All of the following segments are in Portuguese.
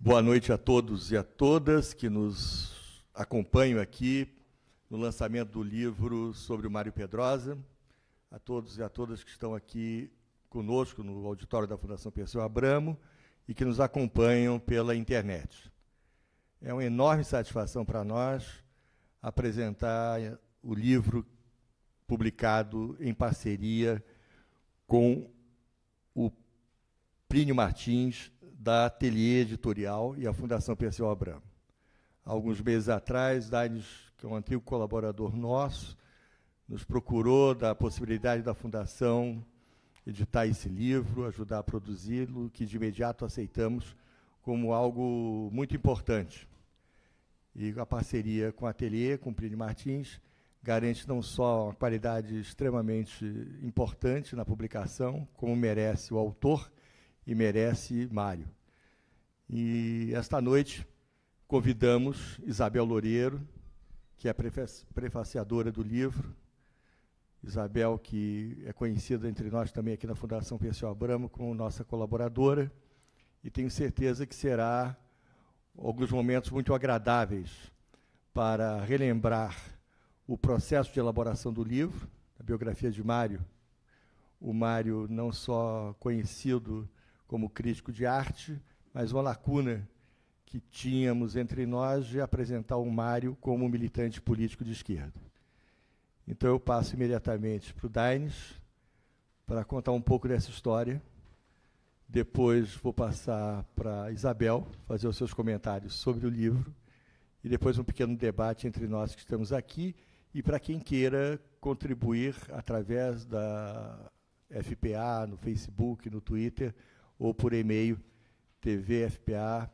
Boa noite a todos e a todas que nos acompanham aqui no lançamento do livro sobre o Mário Pedrosa, a todos e a todas que estão aqui conosco no auditório da Fundação Perseu Abramo e que nos acompanham pela internet. É uma enorme satisfação para nós apresentar o livro publicado em parceria com o Plínio Martins, da Ateliê Editorial e a Fundação Perseu Abramo. Alguns meses atrás, Daines, que é um antigo colaborador nosso, nos procurou da possibilidade da Fundação editar esse livro, ajudar a produzi-lo, que de imediato aceitamos como algo muito importante. E a parceria com a Ateliê, com o Martins, garante não só uma qualidade extremamente importante na publicação, como merece o autor e merece Mário. E esta noite convidamos Isabel Loureiro, que é prefaciadora do livro. Isabel, que é conhecida entre nós também aqui na Fundação Perseu Abramo como nossa colaboradora, e tenho certeza que será alguns momentos muito agradáveis para relembrar o processo de elaboração do livro, a biografia de Mário. O Mário não só conhecido como crítico de arte, mas uma lacuna que tínhamos entre nós de apresentar o Mário como militante político de esquerda. Então eu passo imediatamente para o Daines para contar um pouco dessa história. Depois vou passar para Isabel fazer os seus comentários sobre o livro e depois um pequeno debate entre nós que estamos aqui e para quem queira contribuir através da FPA, no Facebook, no Twitter, ou por e-mail tvfpa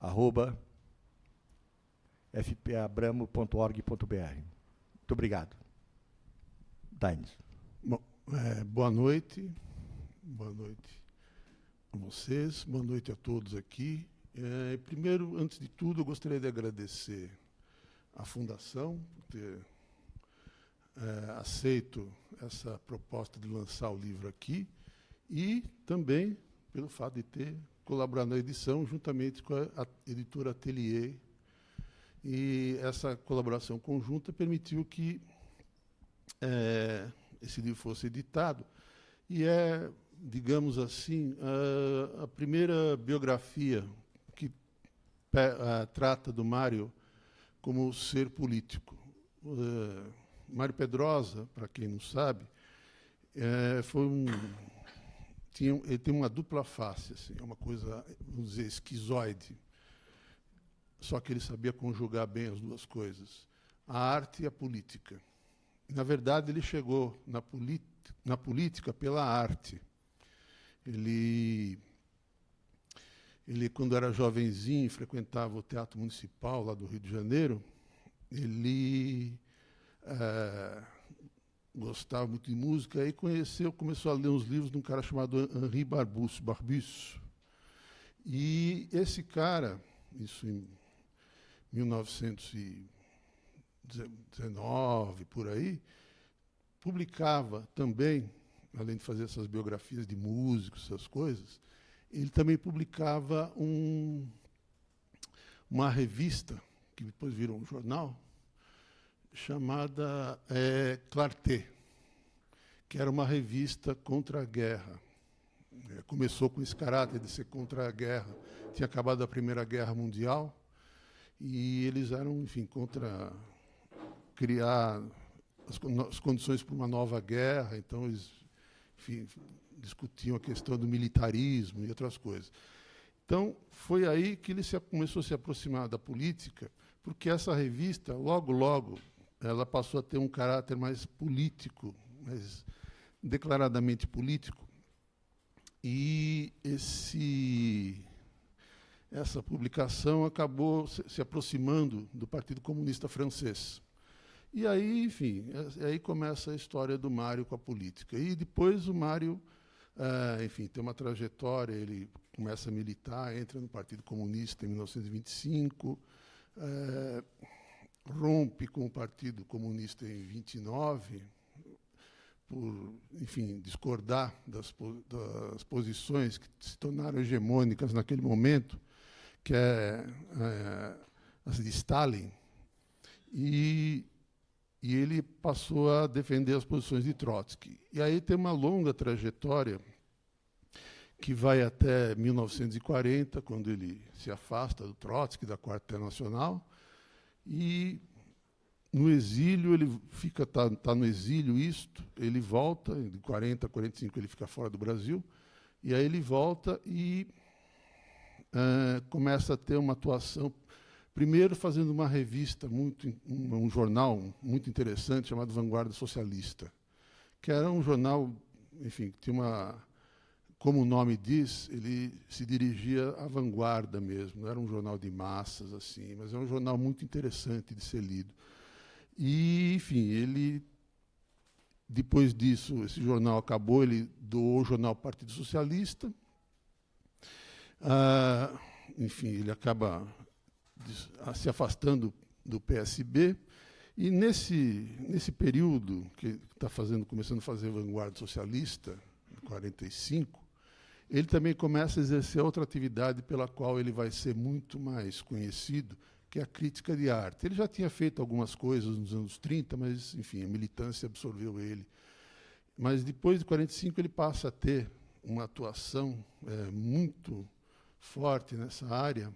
arroba. Muito obrigado. Daines. É, boa noite. Boa noite a vocês. Boa noite a todos aqui. É, primeiro, antes de tudo, eu gostaria de agradecer à Fundação por ter é, aceito essa proposta de lançar o livro aqui e também pelo fato de ter colaborado na edição juntamente com a editora Atelier. E essa colaboração conjunta permitiu que é, esse livro fosse editado. E é, digamos assim, a, a primeira biografia que a, trata do Mário como ser político. Uh, Mário Pedrosa, para quem não sabe, é, foi um tinha, ele tem uma dupla face, assim, é uma coisa, vamos dizer, esquizoide. Só que ele sabia conjugar bem as duas coisas, a arte e a política. Na verdade, ele chegou na, na política pela arte. Ele, ele, quando era jovenzinho, frequentava o Teatro Municipal lá do Rio de Janeiro, ele é, gostava muito de música, aí conheceu, começou a ler uns livros de um cara chamado Henri Barbus, Barbus. E esse cara, isso em 1919, por aí, publicava também, além de fazer essas biografias de músicos, essas coisas, ele também publicava um, uma revista, que depois virou um jornal, chamada é, Clarté, que era uma revista contra a guerra. É, começou com esse caráter de ser contra a guerra. Tinha acabado a Primeira Guerra Mundial e eles eram, enfim, contra criar as, as condições para uma nova guerra. Então, eles enfim, discutiam a questão do militarismo e outras coisas. Então, foi aí que ele se, começou a se aproximar da política, porque essa revista, logo, logo, ela passou a ter um caráter mais político, mais declaradamente político. E esse, essa publicação acabou se aproximando do Partido Comunista Francês. E aí, enfim, é, aí começa a história do Mário com a política. E depois o Mário, é, enfim, tem uma trajetória, ele começa a militar, entra no Partido Comunista em 1925, rompe com o Partido Comunista em 29, por, enfim, discordar das, das posições que se tornaram hegemônicas naquele momento, que é, é as de Stalin, e, e ele passou a defender as posições de Trotsky. E aí tem uma longa trajetória que vai até 1940, quando ele se afasta do Trotsky, da Quarta Internacional, e no exílio, ele fica tá, tá no exílio isto, ele volta, de 40 a 45 ele fica fora do Brasil, e aí ele volta e uh, começa a ter uma atuação, primeiro fazendo uma revista, muito, um, um jornal muito interessante chamado Vanguarda Socialista, que era um jornal, enfim, que tinha uma como o nome diz, ele se dirigia à vanguarda mesmo, não era um jornal de massas assim, mas é um jornal muito interessante de ser lido. E, enfim, ele depois disso, esse jornal acabou, ele doou o jornal Partido Socialista. Ah, enfim, ele acaba se afastando do PSB. E nesse, nesse período que está fazendo, começando a fazer vanguarda socialista, em 45, ele também começa a exercer outra atividade pela qual ele vai ser muito mais conhecido, que é a crítica de arte. Ele já tinha feito algumas coisas nos anos 30, mas, enfim, a militância absorveu ele. Mas depois de 45 ele passa a ter uma atuação é, muito forte nessa área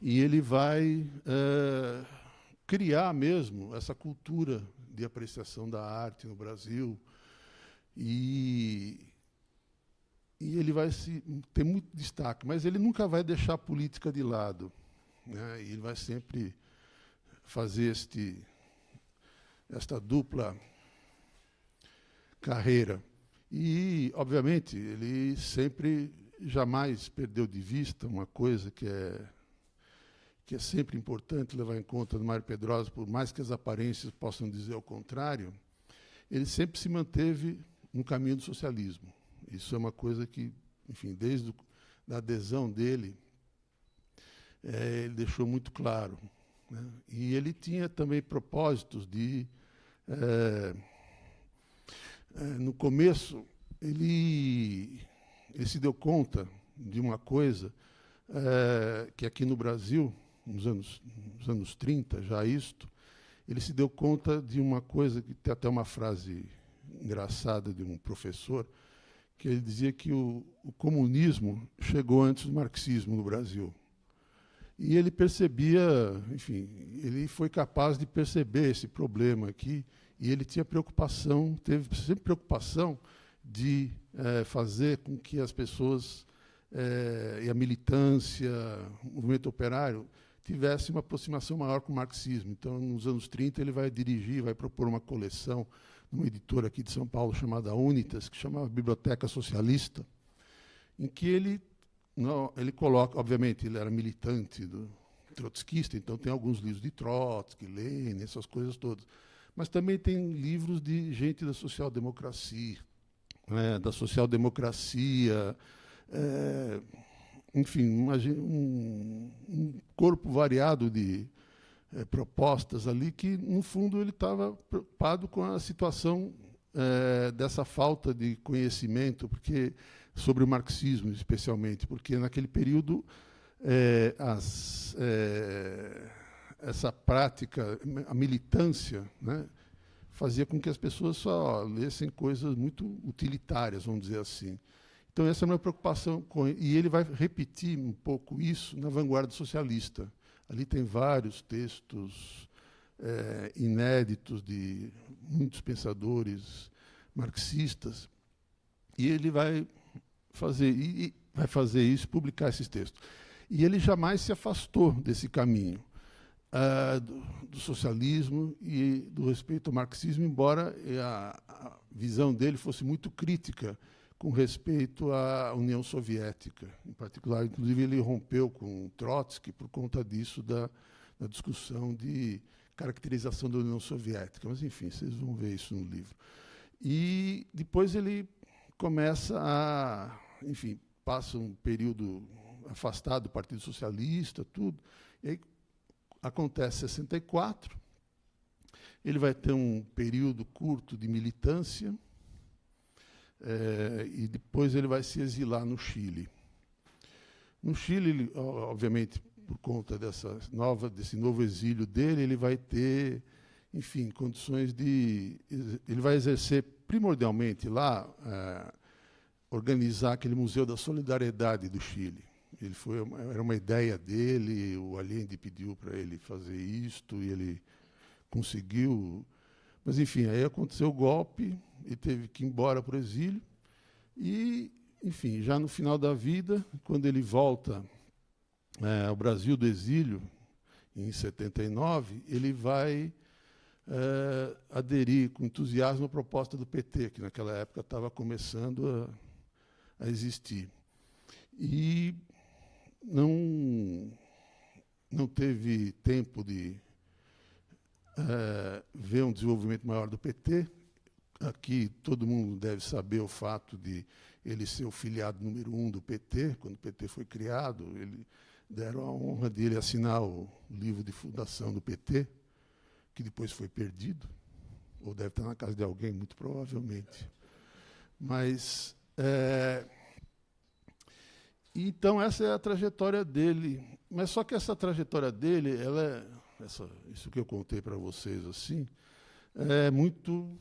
e ele vai é, criar mesmo essa cultura de apreciação da arte no Brasil e e ele vai se, ter muito destaque, mas ele nunca vai deixar a política de lado. Né? ele vai sempre fazer este, esta dupla carreira. E, obviamente, ele sempre, jamais perdeu de vista uma coisa que é, que é sempre importante levar em conta no Mário Pedrosa, por mais que as aparências possam dizer o contrário, ele sempre se manteve no caminho do socialismo. Isso é uma coisa que, enfim, desde a adesão dele, é, ele deixou muito claro. Né? E ele tinha também propósitos de. É, é, no começo, ele, ele se deu conta de uma coisa é, que aqui no Brasil, nos anos, nos anos 30, já isto, ele se deu conta de uma coisa que tem até uma frase engraçada de um professor, que ele dizia que o, o comunismo chegou antes do marxismo no Brasil. E ele percebia, enfim, ele foi capaz de perceber esse problema aqui, e ele tinha preocupação, teve sempre preocupação de é, fazer com que as pessoas é, e a militância, o movimento operário, tivesse uma aproximação maior com o marxismo. Então, nos anos 30, ele vai dirigir, vai propor uma coleção numa editora aqui de São Paulo chamada Unitas, que chamava Biblioteca Socialista, em que ele, não, ele coloca, obviamente, ele era militante do trotskista, então tem alguns livros de Trotsky, Lenin, essas coisas todas. Mas também tem livros de gente da social-democracia, né, da social-democracia, é, enfim, um, um corpo variado de, é, propostas ali que, no fundo, ele estava preocupado com a situação é, dessa falta de conhecimento, porque sobre o marxismo, especialmente, porque naquele período é, as, essa prática, a militância, né, fazia com que as pessoas só lessem coisas muito utilitárias, vamos dizer assim. Então, essa é a minha preocupação. Com, e ele vai repetir um pouco isso na vanguarda socialista. Ali tem vários textos é, inéditos de muitos pensadores marxistas, e ele vai fazer, e vai fazer isso, publicar esses textos. E ele jamais se afastou desse caminho uh, do, do, socialismo e do respeito ao marxismo, embora a, a visão dele fosse muito crítica com respeito à União Soviética. Em particular, inclusive, ele rompeu com Trotsky por conta disso, da, da discussão de caracterização da União Soviética. Mas, enfim, vocês vão ver isso no livro. E depois ele começa a, enfim, passa um período afastado do Partido Socialista, tudo. E aí acontece 64. Ele vai ter um período curto de militância é, e depois ele vai se exilar no Chile. No Chile, ele, obviamente, por conta dessa nova, desse novo exílio dele, ele vai ter, enfim, condições de. Ele vai exercer primordialmente lá, é, organizar aquele Museu da Solidariedade do Chile. Ele foi, era uma ideia dele, o Allende pediu para ele fazer isto e ele conseguiu. Mas, enfim, aí aconteceu o golpe, e teve que ir embora para o exílio. E, enfim, já no final da vida, quando ele volta é, ao Brasil do exílio, em 79, ele vai é, aderir com entusiasmo à proposta do PT, que naquela época estava começando a, a existir. E não, não teve tempo de é, ver um desenvolvimento maior do PT. Aqui todo mundo deve saber o fato de ele ser o filiado número um do PT, quando o PT foi criado. Ele deram a honra dele assinar o livro de fundação do PT, que depois foi perdido, ou deve estar na casa de alguém, muito provavelmente. Mas é, então essa é a trajetória dele. Mas só que essa trajetória dele, ela é, essa, isso que eu contei para vocês assim, é muito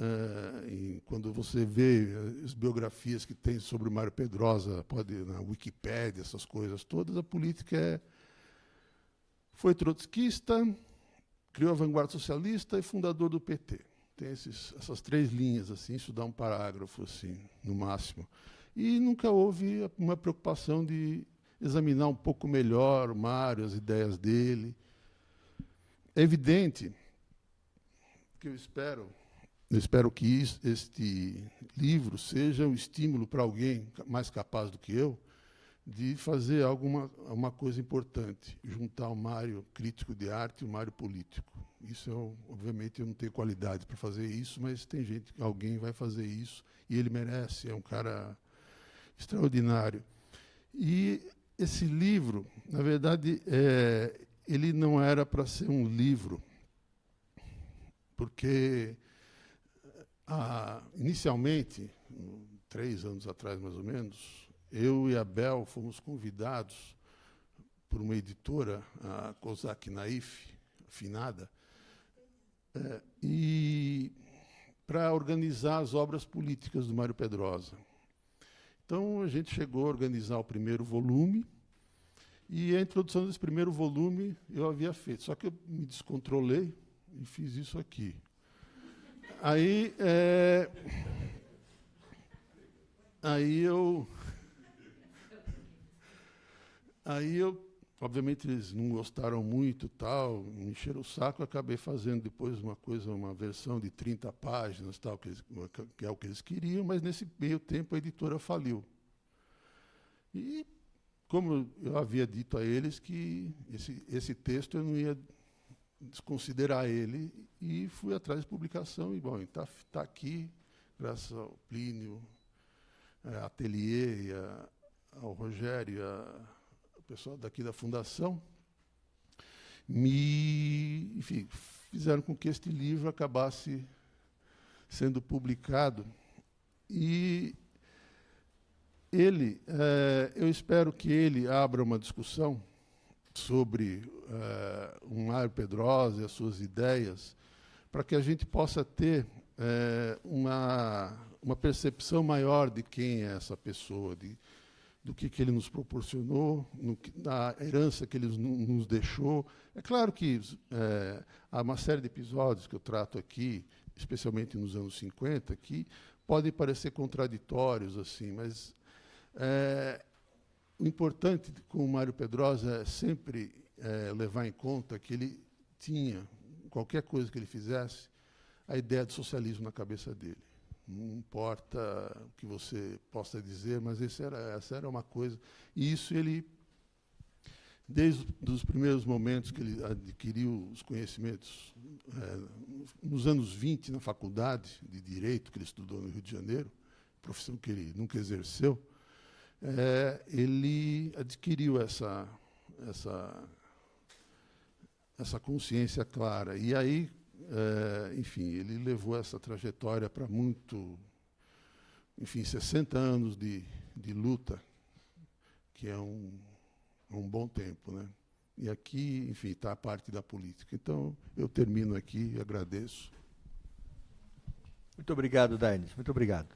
é, quando você vê as biografias que tem sobre o Mário Pedrosa, pode na Wikipédia, essas coisas todas, a política é foi trotskista, criou a vanguarda socialista e fundador do PT. Tem esses, essas três linhas assim, isso dá um parágrafo assim, no máximo. E nunca houve uma preocupação de examinar um pouco melhor o Mário, as ideias dele. É evidente que eu espero, eu espero que este livro seja um estímulo para alguém mais capaz do que eu de fazer alguma uma coisa importante, juntar o Mário crítico de arte e o Mário político. Isso eu, obviamente eu não tenho qualidade para fazer isso, mas tem gente, alguém vai fazer isso e ele merece, é um cara extraordinário. E esse livro, na verdade, é, ele não era para ser um livro, porque ah, inicialmente, três anos atrás mais ou menos, eu e a Bel fomos convidados por uma editora, a Kozak Naif, finada, é, e para organizar as obras políticas do Mário Pedrosa. Então, a gente chegou a organizar o primeiro volume, e a introdução desse primeiro volume eu havia feito, só que eu me descontrolei e fiz isso aqui. Aí, é, aí eu, aí eu, obviamente eles não gostaram muito, tal, me encheram o saco, acabei fazendo depois uma coisa, uma versão de 30 páginas, tal, que, eles, que é o que eles queriam, mas nesse meio tempo a editora faliu. E como eu havia dito a eles que esse, esse texto eu não ia desconsiderar ele, e fui atrás de publicação, e bom, está tá aqui, graças ao Plínio, é, Atelier, a, ao Rogério, a, o pessoal daqui da Fundação, me enfim, fizeram com que este livro acabasse sendo publicado. E ele, é, eu espero que ele abra uma discussão sobre é, um Pedrosa e as suas ideias, para que a gente possa ter é, uma, uma percepção maior de quem é essa pessoa, de, do que, que ele nos proporcionou, no, da herança que ele nos deixou. É claro que é, há uma série de episódios que eu trato aqui, especialmente nos anos 50, que podem parecer contraditórios, assim, mas o importante com o Mário Pedrosa é sempre é, levar em conta que ele tinha, qualquer coisa que ele fizesse, a ideia do socialismo na cabeça dele. Não importa o que você possa dizer, mas era, essa era uma coisa. E isso ele, desde os primeiros momentos que ele adquiriu os conhecimentos, é, nos anos 20, na faculdade de Direito, que ele estudou no Rio de Janeiro, profissão que ele nunca exerceu, é, ele adquiriu essa, essa, essa consciência clara. E aí, é, enfim, ele levou essa trajetória para muito, enfim, 60 anos de, de luta, que é um, um bom tempo. Né? E aqui, enfim, está a parte da política. Então, eu termino aqui e agradeço. Muito obrigado, Daines. Muito obrigado.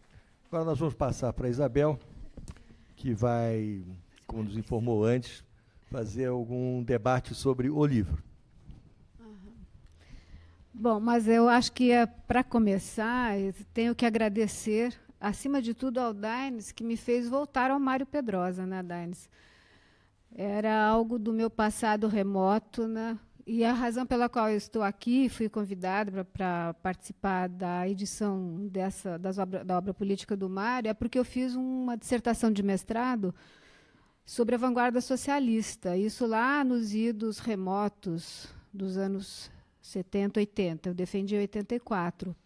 Agora nós vamos passar para a Isabel, que vai, como nos informou antes, fazer algum debate sobre o livro. Bom, mas eu acho que é, para começar, tenho que agradecer, acima de tudo, ao Daines, que me fez voltar ao Mário Pedrosa, né, Daines? Era algo do meu passado remoto, né? E a razão pela qual eu estou aqui, fui convidada para participar da edição dessa obra, da obra política do Mário, é porque eu fiz uma dissertação de mestrado sobre a vanguarda socialista, isso lá nos idos remotos dos anos 70, 80. Eu defendi em 84.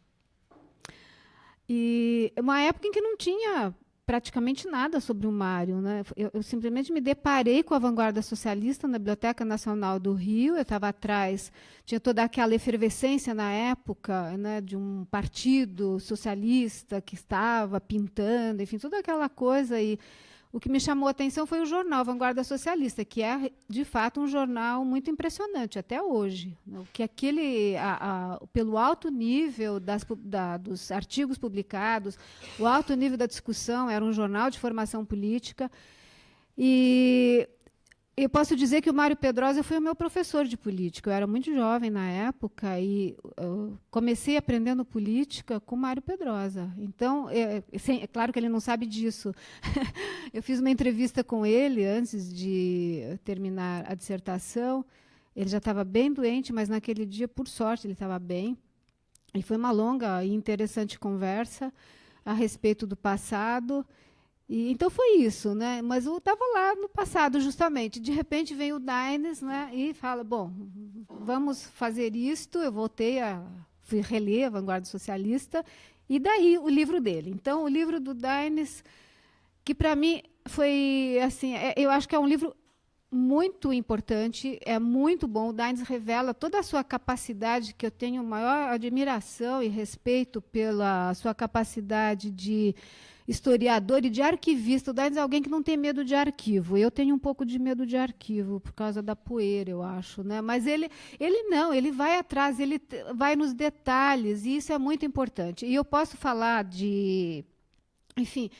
E uma época em que não tinha praticamente nada sobre o Mário. Né? Eu, eu, simplesmente me deparei com a vanguarda socialista na Biblioteca Nacional do Rio. Eu estava atrás, tinha toda aquela efervescência na época né, de um partido socialista que estava pintando, enfim, toda aquela coisa. E o que me chamou a atenção foi o jornal Vanguarda Socialista, que é, de fato, um jornal muito impressionante até hoje. Né? Que aquele, a, a, pelo alto nível das, da, dos artigos publicados, o alto nível da discussão, era um jornal de formação política. E eu posso dizer que o Mário Pedrosa foi o meu professor de política. Eu era muito jovem na época e comecei aprendendo política com o Mário Pedrosa. Então, é, é, claro que ele não sabe disso. eu fiz uma entrevista com ele antes de terminar a dissertação. Ele já estava bem doente, mas naquele dia, por sorte, ele estava bem. E foi uma longa e interessante conversa a respeito do passado. E, então foi isso, né? Mas eu estava lá no passado, justamente. De repente vem o Dines né, e fala: bom, vamos fazer isto. Eu voltei a fui reler a Vanguarda Socialista, e daí o livro dele. Então, o livro do Dines, que para mim foi assim, é, eu acho que é um livro muito importante, é muito bom. O Dines revela toda a sua capacidade, que eu tenho maior admiração e respeito pela sua capacidade de historiador e de arquivista. O Daines é alguém que não tem medo de arquivo. Eu tenho um pouco de medo de arquivo por causa da poeira, eu acho, né? Mas ele, ele não, ele vai atrás, ele vai nos detalhes e isso é muito importante. E eu posso falar de, enfim,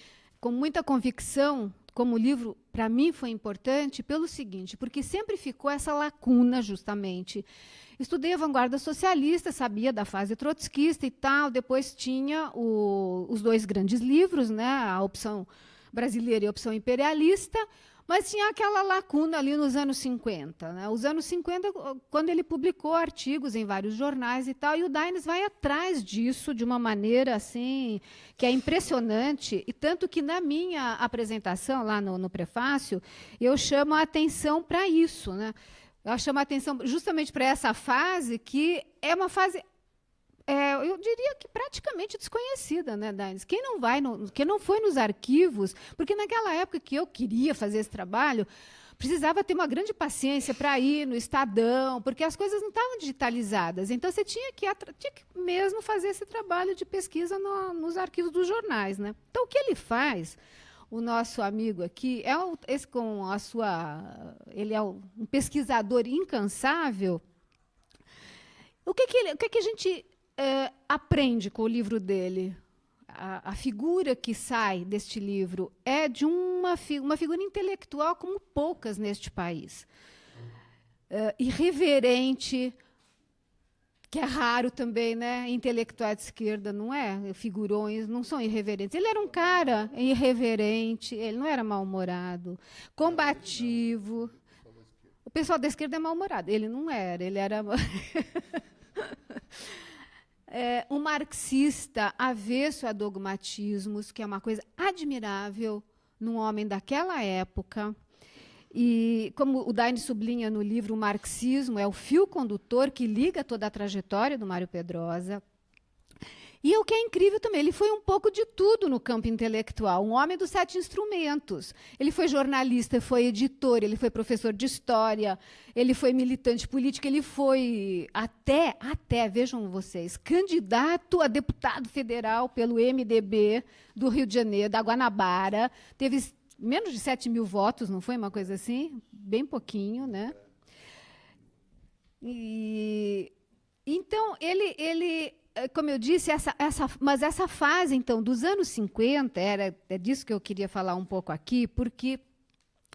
com muita convicção, como o livro para mim foi importante pelo seguinte, porque sempre ficou essa lacuna justamente Estudei a vanguarda socialista, sabia da fase trotskista e tal. Depois tinha o, os dois grandes livros, né, a opção brasileira e a opção imperialista, mas tinha aquela lacuna ali nos anos 50. Né? Os anos 50, quando ele publicou artigos em vários jornais e tal, e o Dines vai atrás disso de uma maneira assim que é impressionante, e tanto que na minha apresentação, lá no, no prefácio, eu chamo a atenção para isso. Né? Ela chama a atenção justamente para essa fase, que é uma fase, é, eu diria que praticamente desconhecida, né, Danis? Quem não vai, no, quem não foi nos arquivos, porque naquela época que eu queria fazer esse trabalho, precisava ter uma grande paciência para ir no Estadão, porque as coisas não estavam digitalizadas. Então você tinha que, tinha que mesmo fazer esse trabalho de pesquisa no, nos arquivos dos jornais, né? Então o que ele faz? o nosso amigo aqui é esse com a sua, ele é um pesquisador incansável. O que que, ele, o que, que a gente é, aprende com o livro dele? A, a, figura que sai deste livro é de uma, fi, uma figura intelectual como poucas neste país. É, irreverente, que é raro também, né? Intelectuais de esquerda não é, figurões não são irreverentes. Ele era um cara irreverente, ele não era mal-humorado, combativo. O pessoal da esquerda é mal-humorado, ele não era, ele era é, um marxista avesso a dogmatismos, que é uma coisa admirável num homem daquela época. E, como o Daine sublinha no livro, o marxismo é o fio condutor que liga toda a trajetória do Mário Pedrosa. E o que é incrível também, ele foi um pouco de tudo no campo intelectual, um homem dos sete instrumentos. Ele foi jornalista, foi editor, ele foi professor de história, ele foi militante político, ele foi até, até, vejam vocês, candidato a deputado federal pelo MDB do Rio de Janeiro, da Guanabara, teve menos de 7 mil votos, não foi uma coisa assim? Bem pouquinho, né? E, então, ele, ele, como eu disse, essa, essa, mas essa fase, então, dos anos 50, era, é disso que eu queria falar um pouco aqui, porque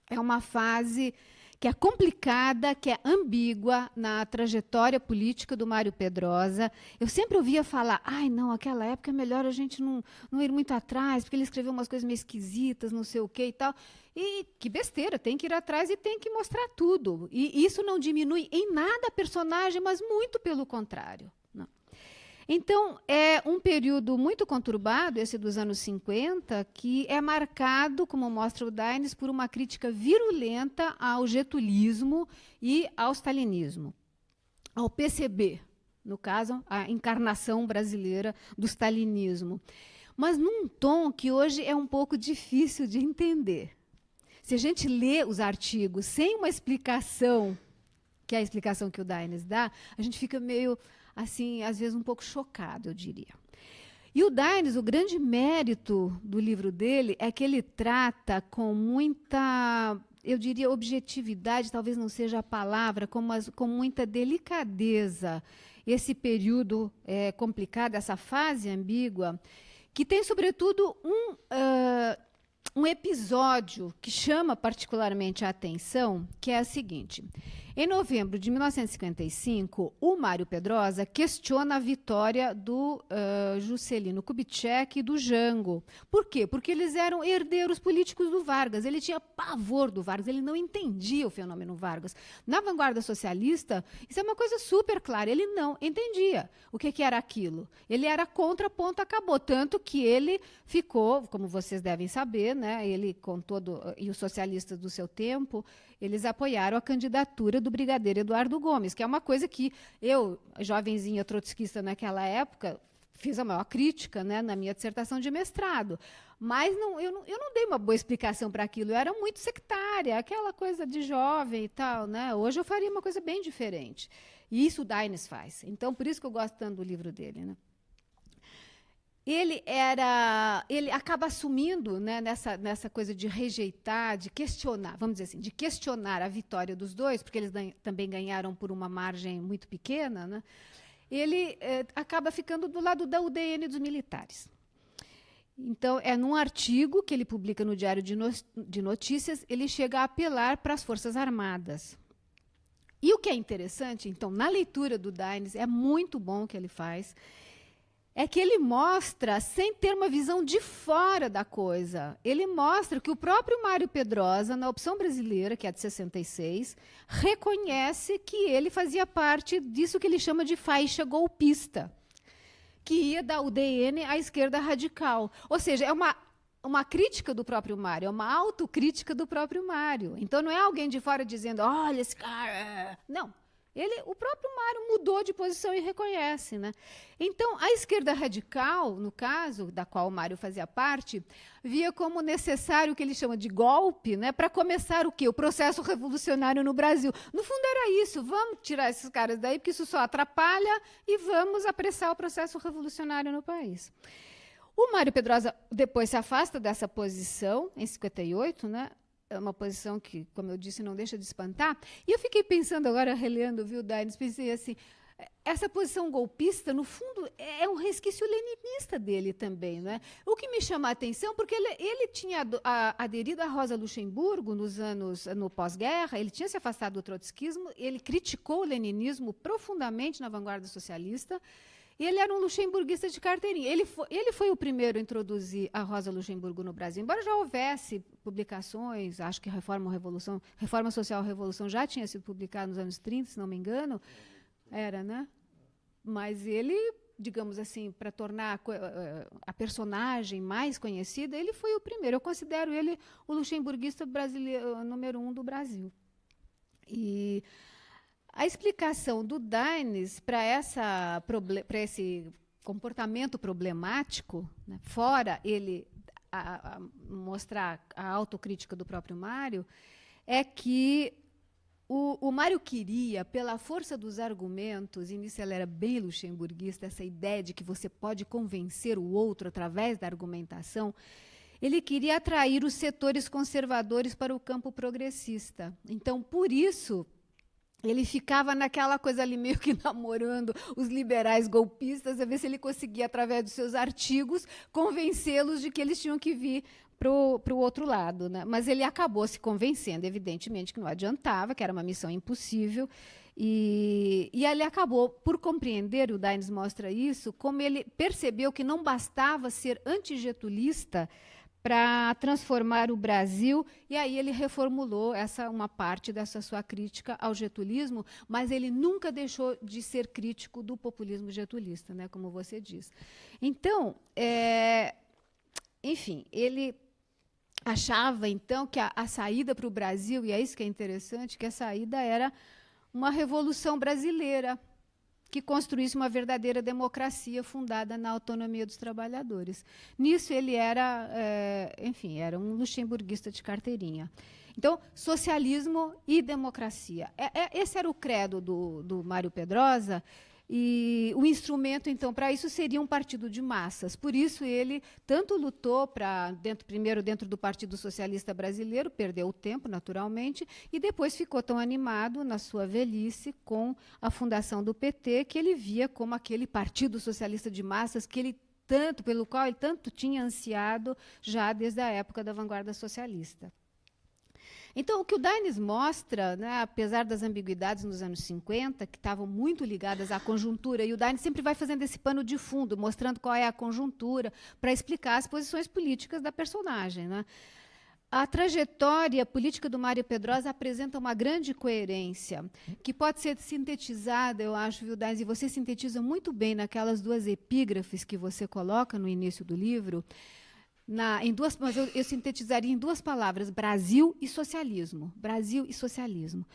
é uma fase que é complicada, que é ambígua na trajetória política do Mário Pedrosa. Eu sempre ouvia falar, ai, não, aquela época é melhor a gente não, não ir muito atrás, porque ele escreveu umas coisas meio esquisitas, não sei o quê e tal. E que besteira, tem que ir atrás e tem que mostrar tudo. E isso não diminui em nada a personagem, mas muito pelo contrário. Então, é um período muito conturbado, esse dos anos 50, que é marcado, como mostra o Dines, por uma crítica virulenta ao getulismo e ao stalinismo, ao PCB, no caso, a encarnação brasileira do stalinismo. Mas num tom que hoje é um pouco difícil de entender. Se a gente lê os artigos sem uma explicação, que é a explicação que o Dines dá, a gente fica meio assim, às vezes um pouco chocado, eu diria. E o Dines, o grande mérito do livro dele é que ele trata com muita, eu diria, objetividade, talvez não seja a palavra, com, mas, com muita delicadeza, esse período é, complicado, essa fase ambígua, que tem, sobretudo, um, uh, um episódio que chama particularmente a atenção, que é o seguinte. Em novembro de 1955, o Mário Pedrosa questiona a vitória do uh, Juscelino Kubitschek e do Jango. Por quê? Porque eles eram herdeiros políticos do Vargas. Ele tinha pavor do Vargas, ele não entendia o fenômeno Vargas. Na vanguarda socialista, isso é uma coisa super clara. Ele não entendia o que, que era aquilo. Ele era contra, ponto, acabou. Tanto que ele ficou, como vocês devem saber, né, ele com todo, e os socialistas do seu tempo, eles apoiaram a candidatura do brigadeiro Eduardo Gomes, que é uma coisa que eu, jovenzinha trotskista naquela época, fiz a maior crítica né, na minha dissertação de mestrado. Mas não, eu, não, eu não dei uma boa explicação para aquilo. Eu era muito sectária, aquela coisa de jovem e tal. Né? Hoje eu faria uma coisa bem diferente. E isso o Dines faz. Então, por isso que eu gosto tanto do livro dele. Né? Ele era ele acaba assumindo né, nessa, nessa coisa de rejeitar, de questionar, vamos dizer assim, de questionar a vitória dos dois, porque eles também ganharam por uma margem muito pequena, né, ele eh, acaba ficando do lado da UDN dos militares. Então, é num artigo que ele publica no Diário de, no de Notícias, ele chega a apelar para as Forças Armadas. E o que é interessante, então, na leitura do Dines, é muito bom o que ele faz, é que ele mostra, sem ter uma visão de fora da coisa, ele mostra que o próprio Mário Pedrosa, na opção brasileira, que é de 66, reconhece que ele fazia parte disso que ele chama de faixa golpista, que ia da UDN à esquerda radical. Ou seja, é uma, uma crítica do próprio Mário, é uma autocrítica do próprio Mário. Então não é alguém de fora dizendo, olha esse cara. Não. Ele, o próprio Mário mudou de posição e reconhece. Né? Então, a esquerda radical, no caso, da qual o Mário fazia parte, via como necessário o que ele chama de golpe né, para começar o quê? O processo revolucionário no Brasil. No fundo, era isso. Vamos tirar esses caras daí, porque isso só atrapalha, e vamos apressar o processo revolucionário no país. O Mário Pedrosa depois se afasta dessa posição, em 58, né? É uma posição que, como eu disse, não deixa de espantar. E eu fiquei pensando agora, relendo, viu, Daines, pensei assim, essa posição golpista, no fundo, é um resquício leninista dele também. Né? O que me chama a atenção, porque ele, ele tinha aderido à Rosa Luxemburgo nos anos, no pós-guerra, ele tinha se afastado do trotskismo, ele criticou o leninismo profundamente na vanguarda socialista, e ele era um luxemburguista de carteirinha. Ele foi, ele foi o primeiro a introduzir a Rosa Luxemburgo no Brasil. Embora já houvesse publicações, acho que Reforma, Revolução, Reforma Social Revolução já tinha sido publicada nos anos 30, se não me engano. Era, né? Mas ele, digamos assim, para tornar a, eh, a, personagem mais conhecida, ele foi o primeiro. Eu considero ele o luxemburguista brasileiro número um do Brasil. E a explicação do Dines para esse comportamento problemático, né, fora ele a, a mostrar a autocrítica do próprio Mário, é que o, o Mário queria, pela força dos argumentos, e nisso ele era bem luxemburguista, essa ideia de que você pode convencer o outro através da argumentação, ele queria atrair os setores conservadores para o campo progressista. Então, por isso, ele ficava naquela coisa ali meio que namorando os liberais golpistas, a ver se ele conseguia, através dos seus artigos, convencê-los de que eles tinham que vir para o outro lado. Né? Mas ele acabou se convencendo, evidentemente, que não adiantava, que era uma missão impossível. E, e ele acabou por compreender, o Daines mostra isso, como ele percebeu que não bastava ser antigetulista para transformar o Brasil, e aí ele reformulou essa uma parte dessa sua crítica ao getulismo, mas ele nunca deixou de ser crítico do populismo getulista, né, como você diz. Então, é, enfim, ele achava então que a, a saída para o Brasil, e é isso que é interessante, que a saída era uma revolução brasileira, que construísse uma verdadeira democracia fundada na autonomia dos trabalhadores. Nisso ele era, é, enfim, era um luxemburguista de carteirinha. Então, socialismo e democracia. É, é, esse era o credo do, do Mário Pedrosa, e o instrumento, então, para isso seria um partido de massas. Por isso ele tanto lutou para dentro primeiro dentro do Partido Socialista Brasileiro, perdeu o tempo, naturalmente, e depois ficou tão animado na sua velhice com a fundação do PT que ele via como aquele Partido Socialista de massas que ele tanto pelo qual ele tanto tinha ansiado já desde a época da vanguarda socialista. Então, o que o Dines mostra, né, apesar das ambiguidades nos anos 50, que estavam muito ligadas à conjuntura, e o Dines sempre vai fazendo esse pano de fundo, mostrando qual é a conjuntura, para explicar as posições políticas da personagem. Né? A trajetória política do Mário Pedrosa apresenta uma grande coerência, que pode ser sintetizada, eu acho, viu, Dines, e você sintetiza muito bem naquelas duas epígrafes que você coloca no início do livro, na, em duas, mas eu, eu sintetizaria em duas palavras: Brasil e socialismo. Brasil e socialismo.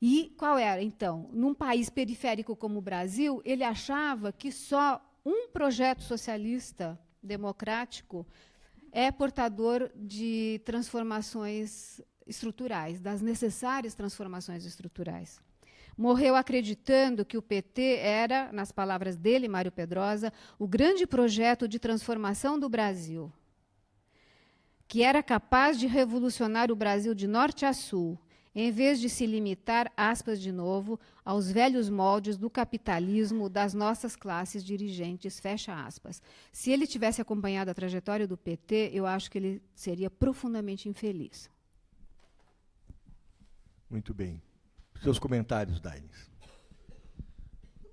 E qual era, então? Num país periférico como o Brasil, ele achava que só um projeto socialista democrático é portador de transformações estruturais, das necessárias transformações estruturais. Morreu acreditando que o PT era, nas palavras dele, Mário Pedrosa, o grande projeto de transformação do Brasil que era capaz de revolucionar o Brasil de norte a sul, em vez de se limitar, aspas de novo, aos velhos moldes do capitalismo das nossas classes dirigentes, fecha aspas. Se ele tivesse acompanhado a trajetória do PT, eu acho que ele seria profundamente infeliz. Muito bem. Seus comentários, Daines.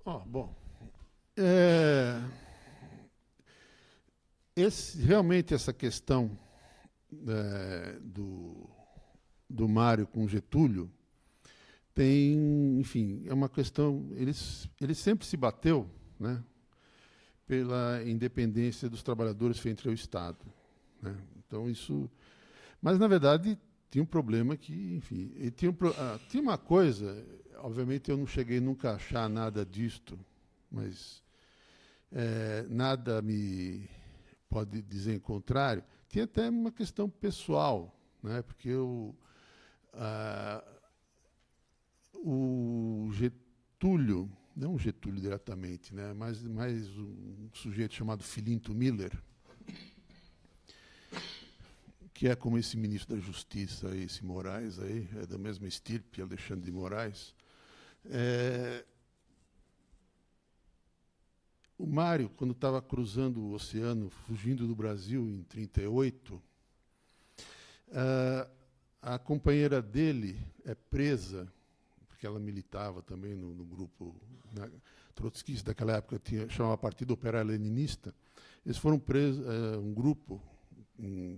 Oh, bom, é, esse, realmente essa questão é, do, do Mário com Getúlio tem, enfim, é uma questão. Ele, ele sempre se bateu né, pela independência dos trabalhadores frente ao Estado. Né? Então, isso. Mas, na verdade, tinha um problema que, enfim, tinha, um, ah, tinha uma coisa, obviamente eu não cheguei nunca a achar nada disto, mas é, nada me pode dizer em contrário tinha até uma questão pessoal, né? porque o, ah, o Getúlio, não Getúlio diretamente, né? mas mais um sujeito chamado Filinto Miller, que é como esse ministro da Justiça, esse Moraes, aí, é da mesma estirpe, Alexandre de Moraes. É, o Mário, quando estava cruzando o oceano, fugindo do Brasil em 1938, uh, a companheira dele é presa, porque ela militava também no, no grupo né, trotskista daquela época, tinha, chamava Partido Operário Leninista. Eles foram presos, uh, um grupo, um,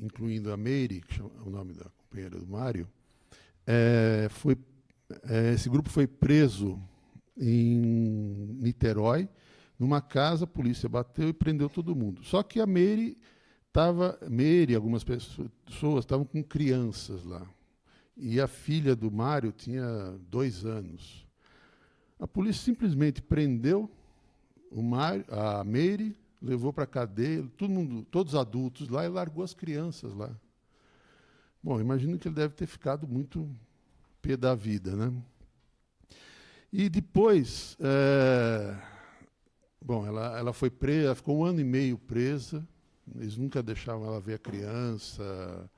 incluindo a Meire, que é o nome da companheira do Mário, é, foi, é, esse grupo foi preso em Niterói, numa casa, a polícia bateu e prendeu todo mundo. Só que a Meire estava, Meire, algumas pessoas estavam com crianças lá. E a filha do Mário tinha dois anos. A polícia simplesmente prendeu o Mário, a Meire, levou para a cadeia, todo mundo, todos adultos lá, e largou as crianças lá. Bom, imagino que ele deve ter ficado muito pé da vida, né? E depois, é, bom, ela, ela foi presa, ficou um ano e meio presa, Eles nunca deixavam ela ver a criança.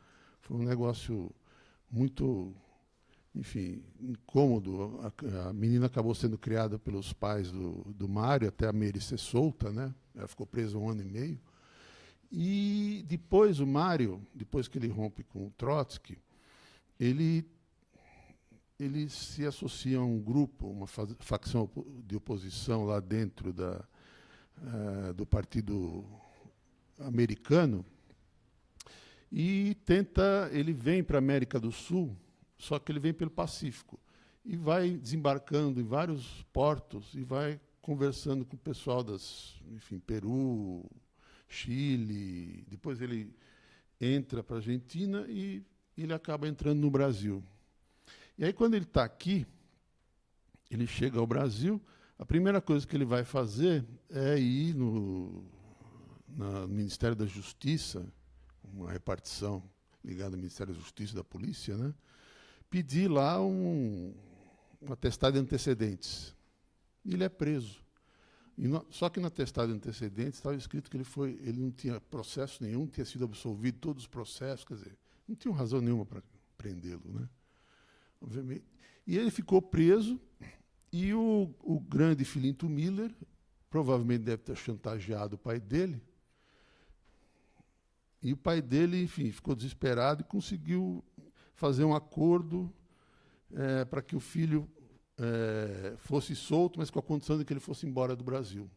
Foi um negócio muito, enfim, incômodo. A, a menina acabou sendo criada pelos pais do, do Mário até a Mary ser solta, né? Ela ficou presa um ano e meio. E depois o Mário, depois que ele rompe com o Trotsky, ele ele se associa a um grupo, uma facção de oposição lá dentro da, uh, do Partido Americano, e tenta, ele vem para a América do Sul, só que ele vem pelo Pacífico, e vai desembarcando em vários portos e vai conversando com o pessoal das, enfim, Peru, Chile, depois ele entra para a Argentina e ele acaba entrando no Brasil. E aí, quando ele está aqui, ele chega ao Brasil, a primeira coisa que ele vai fazer é ir no, no Ministério da Justiça, uma repartição ligada ao Ministério da Justiça e da Polícia, né, pedir lá um, um atestado de antecedentes. Ele é preso. No, só que no atestado de antecedentes estava escrito que ele, foi, ele não tinha processo nenhum, tinha sido absolvido todos os processos, quer dizer, não tinha razão nenhuma para prendê-lo. Né? Obviamente. E ele ficou preso, e o, o grande Filinto Miller, provavelmente deve ter chantageado o pai dele, e o pai dele, enfim, ficou desesperado e conseguiu fazer um acordo é, para que o filho é, fosse solto, mas com a condição de que ele fosse embora do Brasil.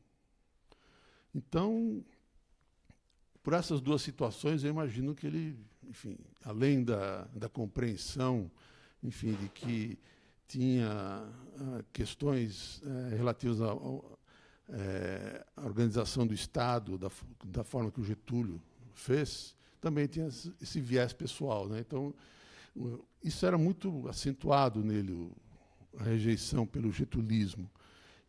Então, por essas duas situações, eu imagino que ele, enfim, além da, da compreensão enfim, de que tinha uh, questões uh, relativas à uh, organização do Estado, da, forma que o Getúlio fez, também tinha esse viés pessoal. Né? Então, isso era muito acentuado nele, a rejeição pelo getulismo.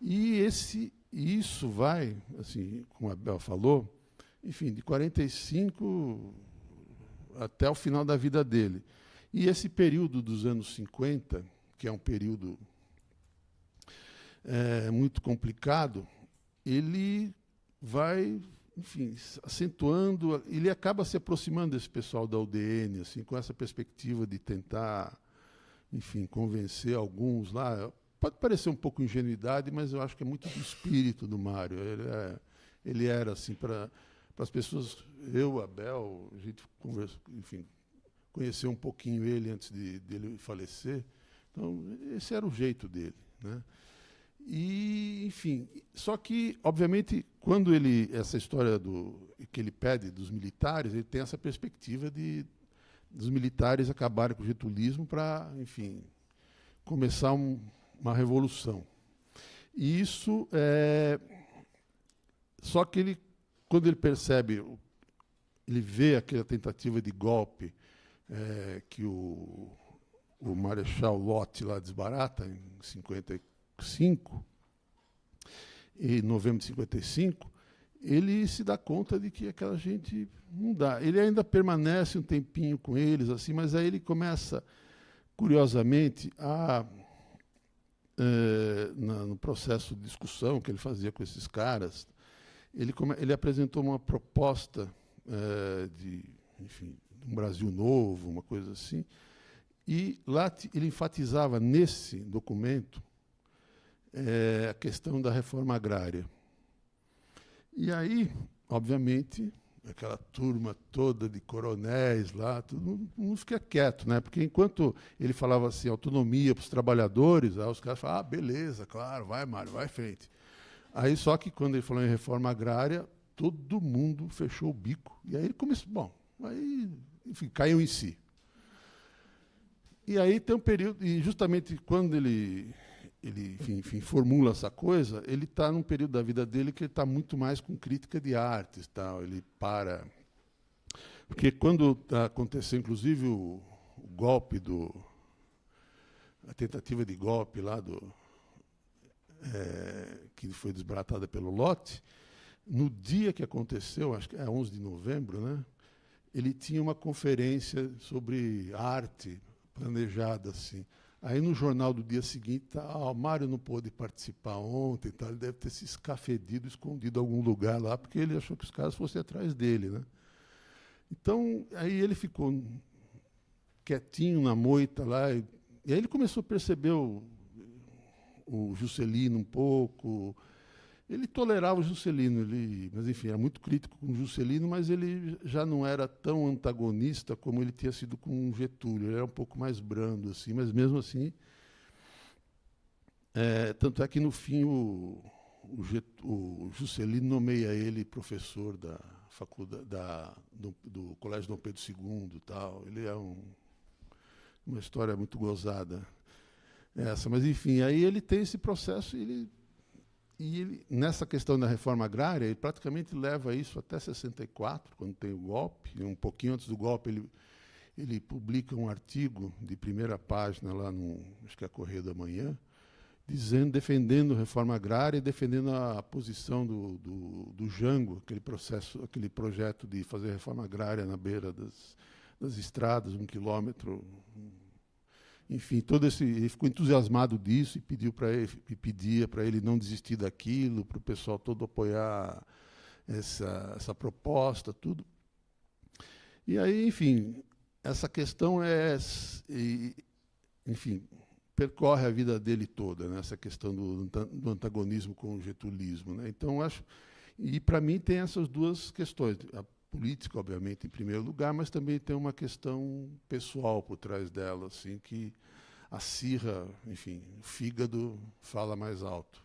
E esse, isso vai, assim, como a Bel falou, enfim, de 45 até o final da vida dele. E esse período dos anos 50, que é um período é, muito complicado, ele vai, enfim, acentuando, ele acaba se aproximando desse pessoal da UDN, assim, com essa perspectiva de tentar, enfim, convencer alguns lá. Pode parecer um pouco ingenuidade, mas eu acho que é muito do espírito do Mário. Ele, é, ele era assim para as pessoas, eu, Abel, a gente conversa, enfim, conhecer um pouquinho ele antes de dele falecer. Então, esse era o jeito dele. Né? E, enfim, só que, obviamente, quando ele, essa história do, que ele pede dos militares, ele tem essa perspectiva de dos militares acabarem com o getulismo para, enfim, começar um, uma revolução. E isso é. Só que ele, quando ele percebe, ele vê aquela tentativa de golpe é, que o, o Marechal Lott lá desbarata em 55, em novembro de 55, ele se dá conta de que aquela gente não dá. Ele ainda permanece um tempinho com eles, assim, mas aí ele começa, curiosamente, a é, na, no processo de discussão que ele fazia com esses caras, ele, come, ele apresentou uma proposta é, de, enfim, um Brasil novo, uma coisa assim. E lá ele enfatizava nesse documento é, a questão da reforma agrária. E aí, obviamente, aquela turma toda de coronéis lá, todo mundo fica quieto, né? Porque enquanto ele falava assim, autonomia para os trabalhadores, aí os caras falavam, ah, beleza, claro, vai, Mário, vai frente. Aí só que quando ele falou em reforma agrária, todo mundo fechou o bico. E aí começou, bom, aí enfim, caiu em si. E aí tem um período, e justamente quando ele, ele enfim, enfim formula essa coisa, ele está num período da vida dele que ele está muito mais com crítica de artes, tal. Ele para, porque quando aconteceu, inclusive o, o golpe do, a tentativa de golpe lá do é, que foi desbaratada pelo Lote, no dia que aconteceu, acho que é 11 de novembro, né? Ele tinha uma conferência sobre arte planejada assim. Aí no jornal do dia seguinte, tá, o Mário não pôde participar ontem, tá, ele deve ter se escafedido, escondido em algum lugar lá, porque ele achou que os caras fossem atrás dele. Né? Então, aí ele ficou quietinho na moita lá, e, e aí ele começou a perceber o, o Juscelino um pouco. Ele tolerava o Juscelino, ele, mas enfim, era muito crítico com o Juscelino, mas ele já não era tão antagonista como ele tinha sido com o Getúlio. Ele era um pouco mais brando, assim, mas mesmo assim. É, tanto é que no fim o, o, o Juscelino nomeia ele professor da faculdade da, do, do Colégio Dom Pedro II, tal. Ele é um, uma história muito gozada essa, mas enfim, aí ele tem esse processo e ele, e ele, nessa questão da reforma agrária, ele praticamente leva isso até 64, quando tem o golpe, um pouquinho antes do golpe ele, ele publica um artigo de primeira página lá no, acho que é Correio da Manhã, dizendo, defendendo a reforma agrária e defendendo a posição do, do, do, Jango, aquele processo, aquele projeto de fazer reforma agrária na beira das, das estradas, um quilômetro, enfim, todo esse, ele ficou entusiasmado disso e pediu para ele, pedia para ele não desistir daquilo, para o pessoal todo apoiar essa, essa proposta, tudo. E aí, enfim, essa questão é, enfim, percorre a vida dele toda, né? essa questão do, do antagonismo com o getulismo. Né? Então, acho, e para mim tem essas duas questões. A política, obviamente, em primeiro lugar, mas também tem uma questão pessoal por trás dela, assim, que acirra, enfim, o fígado fala mais alto.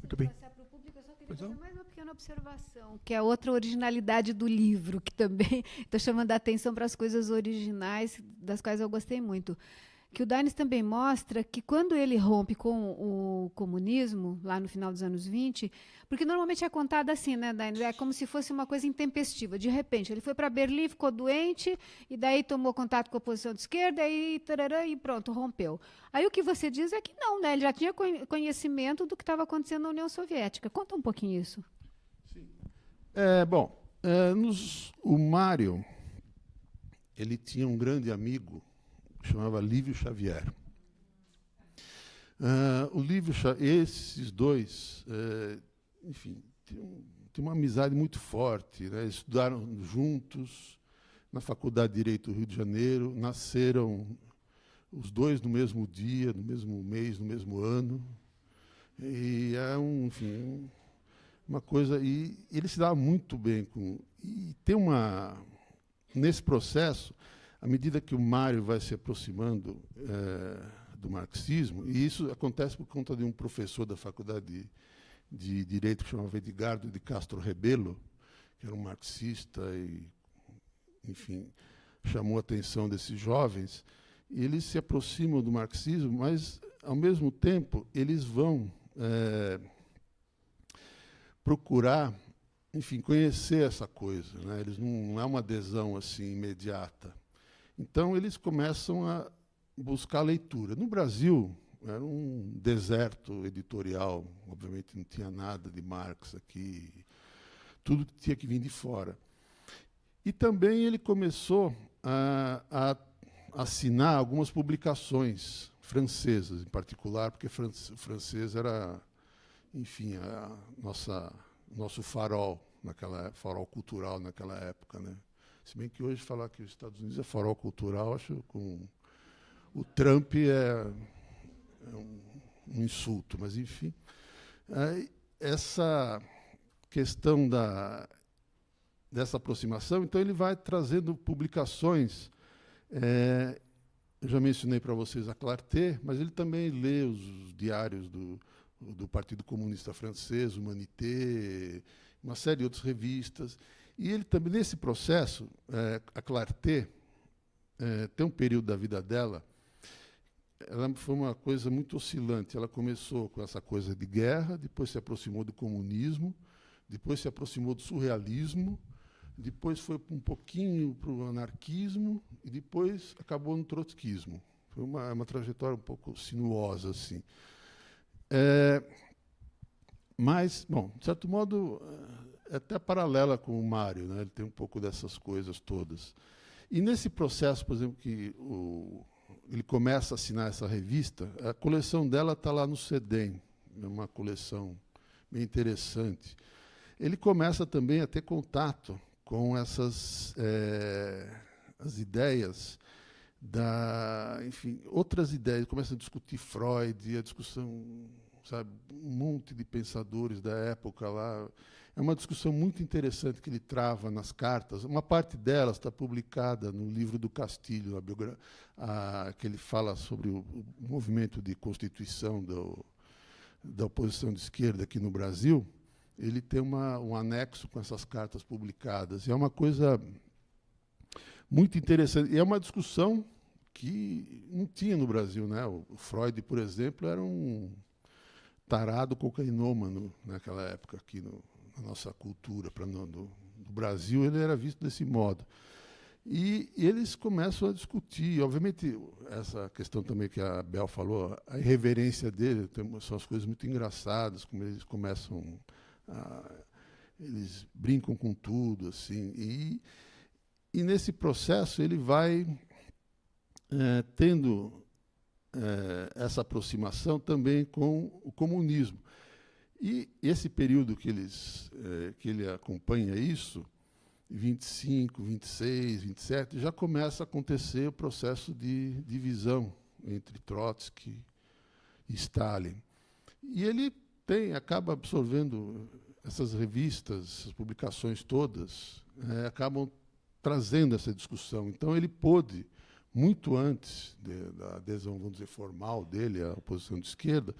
Muito bem. Só queria fazer mais uma pequena observação, que é outra originalidade do livro, que também estou chamando a atenção para as coisas originais, das quais eu gostei muito que o Dines também mostra que quando ele rompe com o comunismo, lá no final dos anos 20, porque normalmente é contado assim, né, Dines? É como se fosse uma coisa intempestiva. De repente, ele foi para Berlim, ficou doente, e daí tomou contato com a oposição de esquerda, e, tarará, e pronto, rompeu. Aí o que você diz é que não, né? Ele já tinha conhecimento do que estava acontecendo na União Soviética. Conta um pouquinho isso. Sim. É, bom, é, nos, o Mário, ele tinha um grande amigo chamava Lívio Xavier. Uh, o Lívio, esses dois, uh, enfim, tinham, uma amizade muito forte. Né? Estudaram juntos na Faculdade de Direito do Rio de Janeiro, nasceram os dois no mesmo dia, no mesmo mês, no mesmo ano. E é um, enfim, uma coisa. E ele se dava muito bem com. E tem uma. Nesse processo, à medida que o Mário vai se aproximando é, do marxismo, e isso acontece por conta de um professor da faculdade de, de Direito que chamava Edgardo de Castro Rebelo, que era um marxista e, enfim, chamou a atenção desses jovens, e eles se aproximam do marxismo, mas, ao mesmo tempo, eles vão é, procurar, enfim, conhecer essa coisa. Né? Eles não, não é uma adesão assim imediata. Então, eles começam a buscar leitura. No Brasil, era um deserto editorial, obviamente não tinha nada de Marx aqui, tudo tinha que vir de fora. E também ele começou a, a assinar algumas publicações francesas, em particular, porque o francês era, enfim, a nossa nosso farol naquela farol cultural naquela época, né? Se bem que hoje falar que os Estados Unidos é farol cultural, acho com o Trump é, é um, um, insulto, mas enfim. essa questão da, dessa aproximação, então ele vai trazendo publicações. É, eu já mencionei para vocês a Clarté, mas ele também lê os diários do, do Partido Comunista Francês, Humanité, uma série de outras revistas. E ele também, nesse processo, é, a Clarté, é, tem um período da vida dela, ela foi uma coisa muito oscilante. Ela começou com essa coisa de guerra, depois se aproximou do comunismo, depois se aproximou do surrealismo, depois foi um pouquinho para o anarquismo e depois acabou no trotskismo. Foi uma, uma trajetória um pouco sinuosa assim. É, mas, bom, de certo modo, é até paralela com o Mário, né? ele tem um pouco dessas coisas todas. E nesse processo, por exemplo, que o, ele começa a assinar essa revista, a coleção dela está lá no CEDEM, é uma coleção bem interessante. Ele começa também a ter contato com essas é, as ideias da, enfim, outras ideias, começa a discutir Freud, a discussão, sabe, um monte de pensadores da época lá. É uma discussão muito interessante que ele trava nas cartas. Uma parte delas está publicada no livro do Castilho, a, a, que ele fala sobre o, o movimento de constituição do, da oposição de esquerda aqui no Brasil. Ele tem uma, um anexo com essas cartas publicadas. E é uma coisa muito interessante. E é uma discussão que não tinha no Brasil. Né? O Freud, por exemplo, era um tarado cocainômano naquela época aqui no, na nossa cultura. Pra, no, no Brasil ele era visto desse modo. E eles começam a discutir, obviamente, essa questão também que a Bel falou, a irreverência dele, tem, são as coisas muito engraçadas, como eles começam a, eles brincam com tudo, assim, e, e nesse processo ele vai é, tendo é, essa aproximação também com o comunismo. E esse período que, eles, é, que ele acompanha isso, 25, 26, 27, já começa a acontecer o processo de divisão entre Trotsky e Stalin. E ele tem, acaba absorvendo essas revistas, essas publicações todas, é, acabam trazendo essa discussão. Então ele pôde muito antes de, da adesão, vamos dizer, formal dele à oposição de esquerda,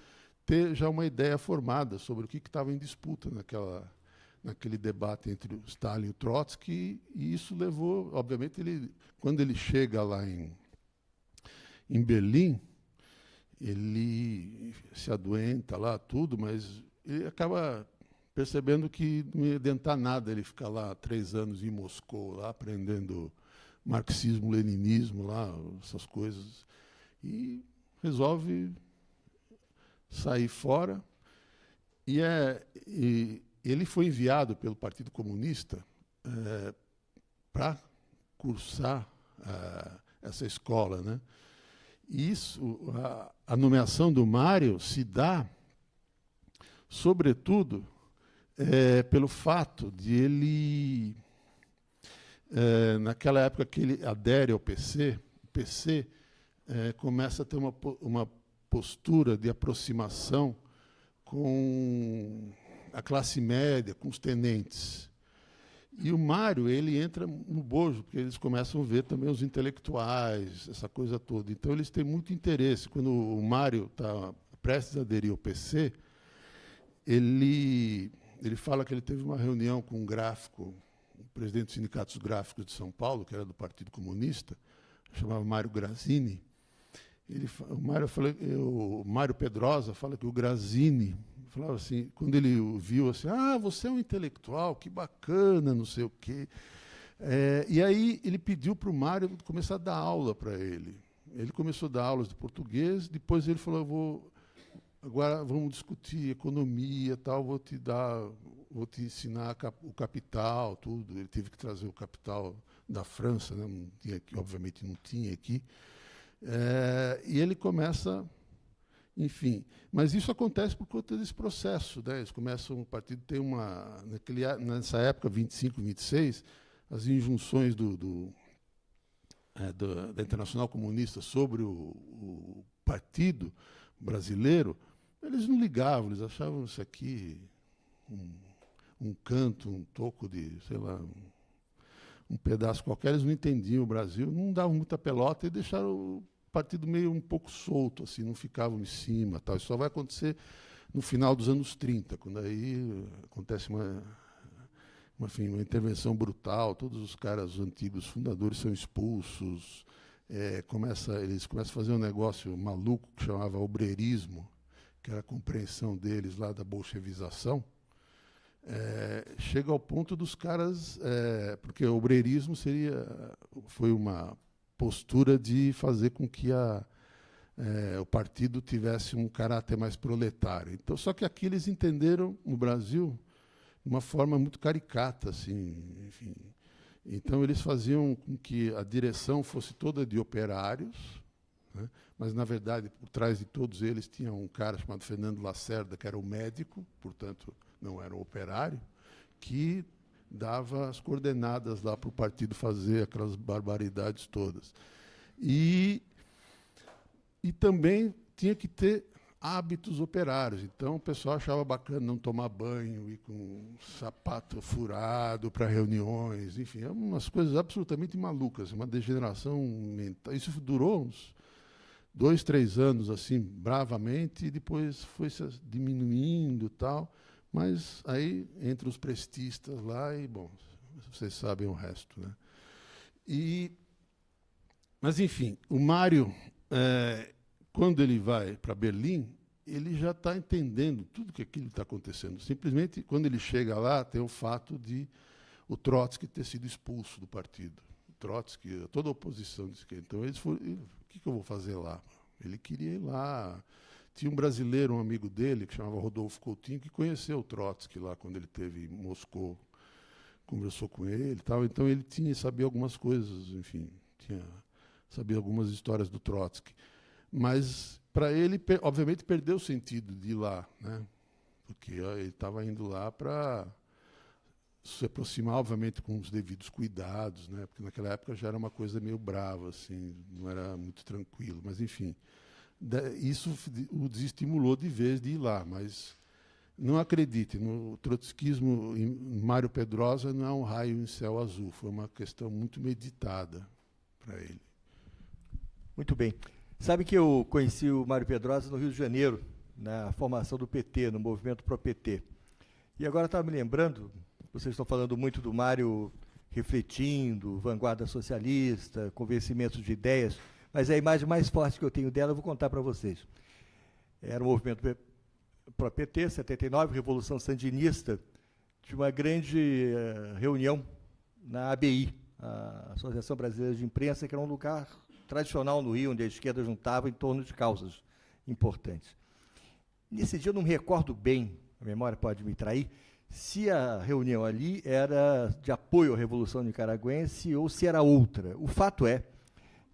ter já uma ideia formada sobre o que estava em disputa naquela, naquele debate entre o Stalin e o Trotsky, e isso levou, obviamente, ele, quando ele chega lá em, em Berlim, ele se adoenta lá, tudo, mas ele acaba percebendo que não ia adiantar nada ele ficar lá três anos em Moscou, lá aprendendo marxismo, leninismo, lá, essas coisas. E resolve sair fora. E, é, e ele foi enviado pelo Partido Comunista é, para cursar é, essa escola. Né? E isso, a, a nomeação do Mário se dá, sobretudo, é, pelo fato de ele é, naquela época que ele adere ao PC, o PC é, começa a ter uma, uma postura de aproximação com a classe média, com os tenentes. E o Mário, ele entra no bojo, porque eles começam a ver também os intelectuais, essa coisa toda. Então, eles têm muito interesse. Quando o Mário está prestes a aderir ao PC, ele, ele fala que ele teve uma reunião com um gráfico presidente dos sindicatos gráficos de São Paulo, que era do Partido Comunista, chamava Mário Grazini. Ele, o Mário, o Mário Pedrosa fala que o Grazini falava assim, quando ele o viu assim, ah, você é um intelectual, que bacana, não sei o quê. É, e aí ele pediu para o Mário começar a dar aula para ele. Ele começou a dar aulas de português, depois ele falou, vou, agora vamos discutir economia, tal, vou te dar vou te ensinar o capital, tudo. Ele teve que trazer o capital da França, né? não tinha aqui, obviamente não tinha aqui. É, e ele começa, enfim. Mas isso acontece por conta desse processo. Né? Eles começam, o partido tem uma. Naquele, nessa época, 25, 26, as injunções do, do, é, do da Internacional Comunista sobre o, o partido brasileiro, eles não ligavam, eles achavam isso aqui um, um canto, um toco de, sei lá, um pedaço qualquer, eles não entendiam o Brasil, não davam muita pelota e deixaram o partido meio um pouco solto, assim, não ficavam em cima. Tal. Isso só vai acontecer no final dos anos 30, quando aí acontece uma, uma, enfim, uma intervenção brutal, todos os caras os antigos fundadores são expulsos, é, começa, eles começam a fazer um negócio maluco que chamava obreirismo, que era a compreensão deles lá da bolchevização, é, chega ao ponto dos caras, é, porque o obreirismo seria, foi uma postura de fazer com que a, é, o partido tivesse um caráter mais proletário. Então, só que aqui eles entenderam no Brasil de uma forma muito caricata, assim, enfim. Então eles faziam com que a direção fosse toda de operários, né? mas na verdade por trás de todos eles tinha um cara chamado Fernando Lacerda que era o médico, portanto não era um operário, que dava as coordenadas lá para o partido fazer aquelas barbaridades todas. E, e também tinha que ter hábitos operários. Então, o pessoal achava bacana não tomar banho, ir com sapato furado para reuniões, enfim, umas coisas absolutamente malucas, uma degeneração mental. Isso durou uns dois, três anos, assim, bravamente, e depois foi se diminuindo tal. Mas aí, entre os prestistas lá, e, bom, vocês sabem o resto. Né? E, mas, enfim, o Mário, é, quando ele vai para Berlim, ele já está entendendo tudo que aquilo está acontecendo. Simplesmente, quando ele chega lá, tem o fato de o Trotsky ter sido expulso do partido. Trotsky, toda a oposição disse que. Então, eles foram. O que, que eu vou fazer lá? Ele queria ir lá. Tinha um brasileiro, um amigo dele, que chamava Rodolfo Coutinho, que conheceu o Trotsky lá quando ele teve em Moscou. Conversou com ele tal. Então, ele tinha sabia algumas coisas, enfim, tinha sabia algumas histórias do Trotsky. Mas, para ele, obviamente, perdeu o sentido de ir lá, né? porque ele estava indo lá para se aproximar, obviamente, com os devidos cuidados, né? porque naquela época já era uma coisa meio brava, assim, não era muito tranquilo. Mas, enfim, isso o desestimulou de vez de ir lá. Mas não acredite, no trotskismo em Mário Pedrosa não é um raio em céu azul, foi uma questão muito meditada para ele. Muito bem. Sabe que eu conheci o Mário Pedrosa no Rio de Janeiro, na formação do PT, no movimento Pro-PT. E agora estava me lembrando, vocês estão falando muito do Mário refletindo, vanguarda socialista, convencimento de ideias, mas a imagem mais forte que eu tenho dela eu vou contar para vocês. Era o movimento Pro-PT, 79, Revolução Sandinista, de uma grande uh, reunião na ABI, a Associação Brasileira de Imprensa, que era um lugar tradicional no Rio, onde a esquerda juntava em torno de causas importantes. Nesse dia eu não me recordo bem, a memória pode me trair, se a reunião ali era de apoio à Revolução Nicaragüense ou se era outra. O fato é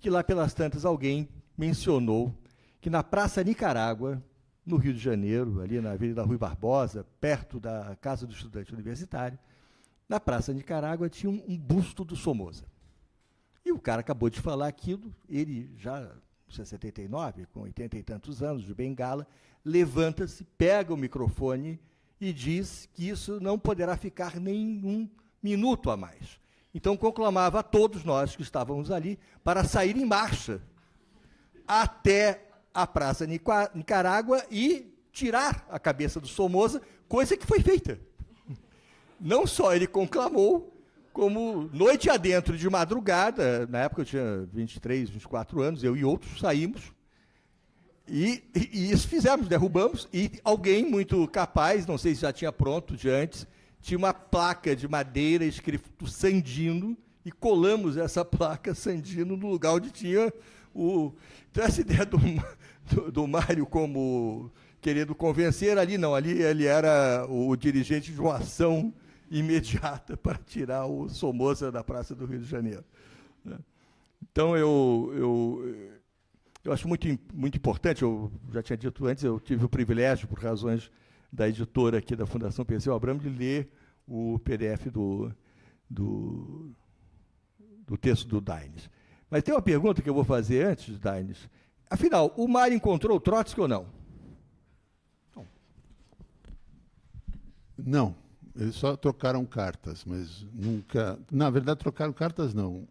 que lá pelas tantas alguém mencionou que na Praça Nicarágua, no Rio de Janeiro, ali na Avenida Rui Barbosa, perto da Casa do Estudante Universitário, na Praça Nicarágua tinha um, um busto do Somoza. E o cara acabou de falar aquilo, ele já, 79, com 80 e tantos anos, de bengala, levanta-se, pega o microfone e diz que isso não poderá ficar nenhum minuto a mais. Então conclamava a todos nós que estávamos ali para sair em marcha até a Praça Nicarágua e tirar a cabeça do Somoza, coisa que foi feita. Não só ele conclamou, como noite adentro de madrugada, na época eu tinha 23, 24 anos, eu e outros saímos, e, e, e isso fizemos, derrubamos, e alguém muito capaz, não sei se já tinha pronto de antes, tinha uma placa de madeira escrito Sandino, e colamos essa placa Sandino no lugar onde tinha o... Então, essa ideia do, do, do Mário como querendo convencer, ali não, ali ele era o dirigente de uma ação imediata para tirar o Somoza da Praça do Rio de Janeiro. Né? Então, eu, eu, eu acho muito, muito importante, eu já tinha dito antes, eu tive o privilégio, por razões da editora aqui da Fundação Perseu Abramo, de ler o PDF do, do, do texto do Daines. Mas tem uma pergunta que eu vou fazer antes, Daines. Afinal, o Mário encontrou o Trotsky ou não? Não. Eles só trocaram cartas, mas nunca. Na verdade, trocaram cartas não.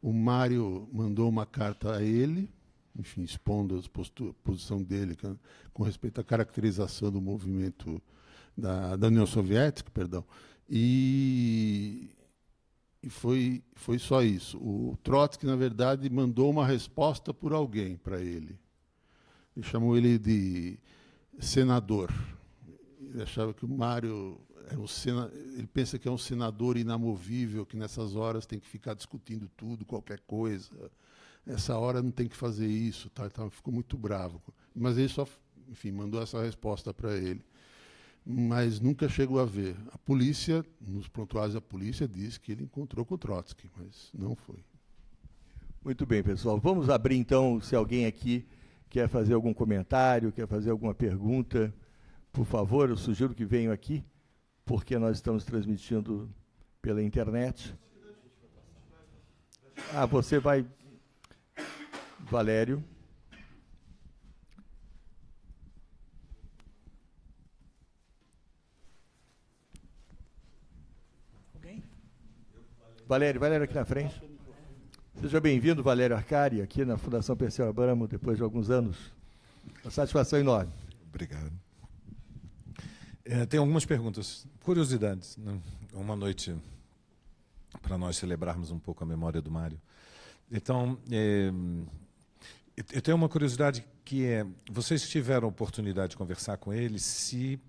O Mário mandou uma carta a ele, enfim, expondo a posição dele com respeito à caracterização do movimento da, da União Soviética, perdão, e, e foi, foi só isso. O Trotsky, na verdade, mandou uma resposta por alguém para ele. Ele chamou ele de senador. Ele achava que o Mário é um sena, ele pensa que é um senador inamovível, que nessas horas tem que ficar discutindo tudo, qualquer coisa. Essa hora não tem que fazer isso, tá, tá, ficou muito bravo. Mas ele só, enfim, mandou essa resposta para ele. Mas nunca chegou a ver. A polícia, nos prontuários da polícia, diz que ele encontrou com o Trotsky, mas não foi. Muito bem, pessoal. Vamos abrir então, se alguém aqui quer fazer algum comentário, quer fazer alguma pergunta, por favor, eu sugiro que venham aqui porque nós estamos transmitindo pela internet. Ah, você vai. Valério. Valério, Valério aqui na frente. Seja bem-vindo, Valério Arcari, aqui na Fundação Perseu Abramo, depois de alguns anos. Uma satisfação enorme. Obrigado. É, tem algumas perguntas, curiosidades. Né? Uma noite para nós celebrarmos um pouco a memória do Mário. Então, é, eu tenho uma curiosidade que é: vocês tiveram a oportunidade de conversar com ele, se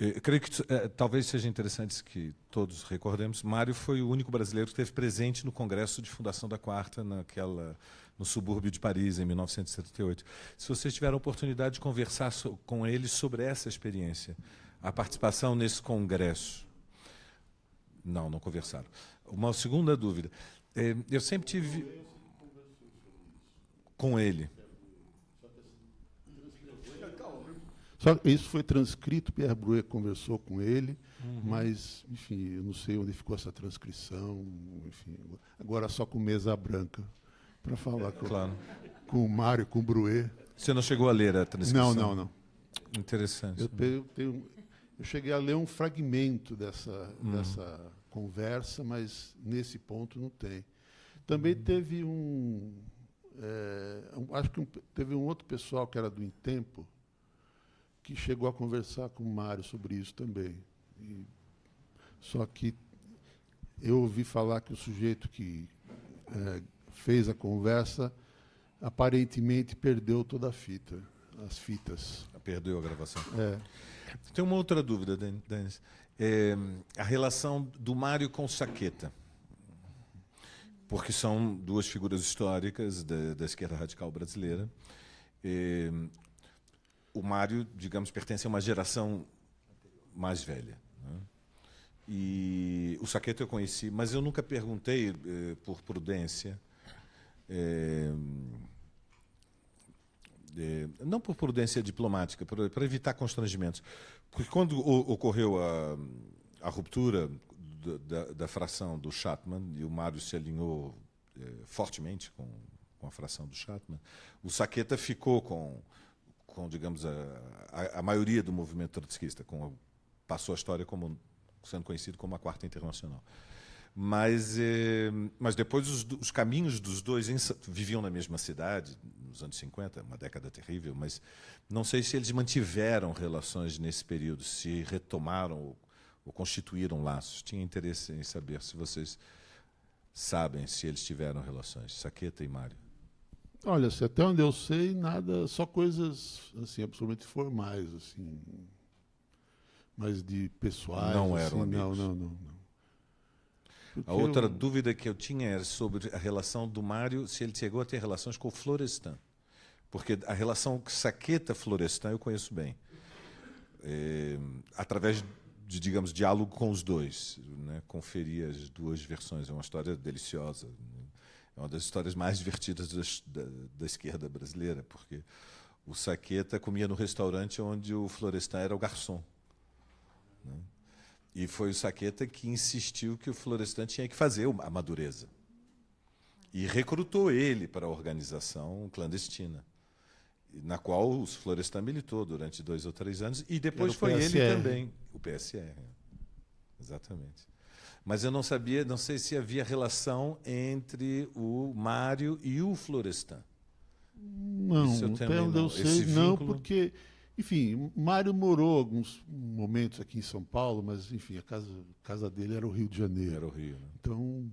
eu creio que é, talvez seja interessante que todos recordemos. Mário foi o único brasileiro que esteve presente no Congresso de Fundação da Quarta, naquela, no subúrbio de Paris, em 1978. Se vocês tiveram a oportunidade de conversar so, com ele sobre essa experiência, a participação nesse congresso. Não, não conversaram. Uma segunda dúvida. É, eu sempre tive. Com ele. Só isso foi transcrito, Pierre Bruet conversou com ele, uhum. mas, enfim, eu não sei onde ficou essa transcrição. Enfim, agora só com mesa branca para falar com, claro. com o Mário, com o Bruet. Você não chegou a ler a transcrição? Não, não, não. Interessante. Eu, tenho, eu cheguei a ler um fragmento dessa, uhum. dessa conversa, mas nesse ponto não tem. Também uhum. teve um. É, acho que um, teve um outro pessoal que era do Intempo, que chegou a conversar com o Mário sobre isso também. E, só que eu ouvi falar que o sujeito que é, fez a conversa aparentemente perdeu toda a fita, as fitas. Perdeu a gravação. É. Tem uma outra dúvida, Denis. É, a relação do Mário com Saqueta. Porque são duas figuras históricas da, da esquerda radical brasileira. É, o Mário, digamos, pertence a uma geração mais velha. Né? E o Saqueto eu conheci, mas eu nunca perguntei, eh, por prudência, eh, eh, não por prudência diplomática, para evitar constrangimentos. Porque quando o, ocorreu a, a ruptura da, da, fração do Chatman, e o Mário se alinhou fortemente com, com a fração do Chatman, o Saqueta ficou com com digamos, a, a, a maioria do movimento trotskista, com, passou a história como sendo conhecido como a Quarta Internacional. Mas, eh, mas depois os, os, caminhos dos dois viviam na mesma cidade, nos anos 50, uma década terrível, mas não sei se eles mantiveram relações nesse período, se retomaram ou, constituíram laços. Tinha interesse em saber se vocês sabem se eles tiveram relações, Saqueta e Mário. Olha, se até onde eu sei, nada, só coisas assim absolutamente formais, assim, mas de pessoais. Não eram assim, amigos. Não, não, não. não. A outra eu... dúvida que eu tinha era sobre a relação do Mário, se ele chegou a ter relações com o Florestan. Porque a relação Saqueta-Florestan eu conheço bem. É, através de, digamos, diálogo com os dois. Né? Conferi as duas versões. É uma história deliciosa. É uma das histórias mais divertidas da, da, esquerda brasileira, porque o Saqueta comia no restaurante onde o Florestan era o garçom. Né? E foi o Saqueta que insistiu que o Florestan tinha que fazer a madureza. E recrutou ele para a organização clandestina, na qual o Florestan militou durante dois ou três anos, e depois foi ele também, o PSR. Exatamente. Mas eu não sabia, não sei se havia relação entre o Mário e o Florestan. Não, até onde eu sei, não, porque, enfim, Mário morou alguns momentos aqui em São Paulo, mas, enfim, a casa, a casa dele era o Rio de Janeiro. Era o Rio. Né? Então,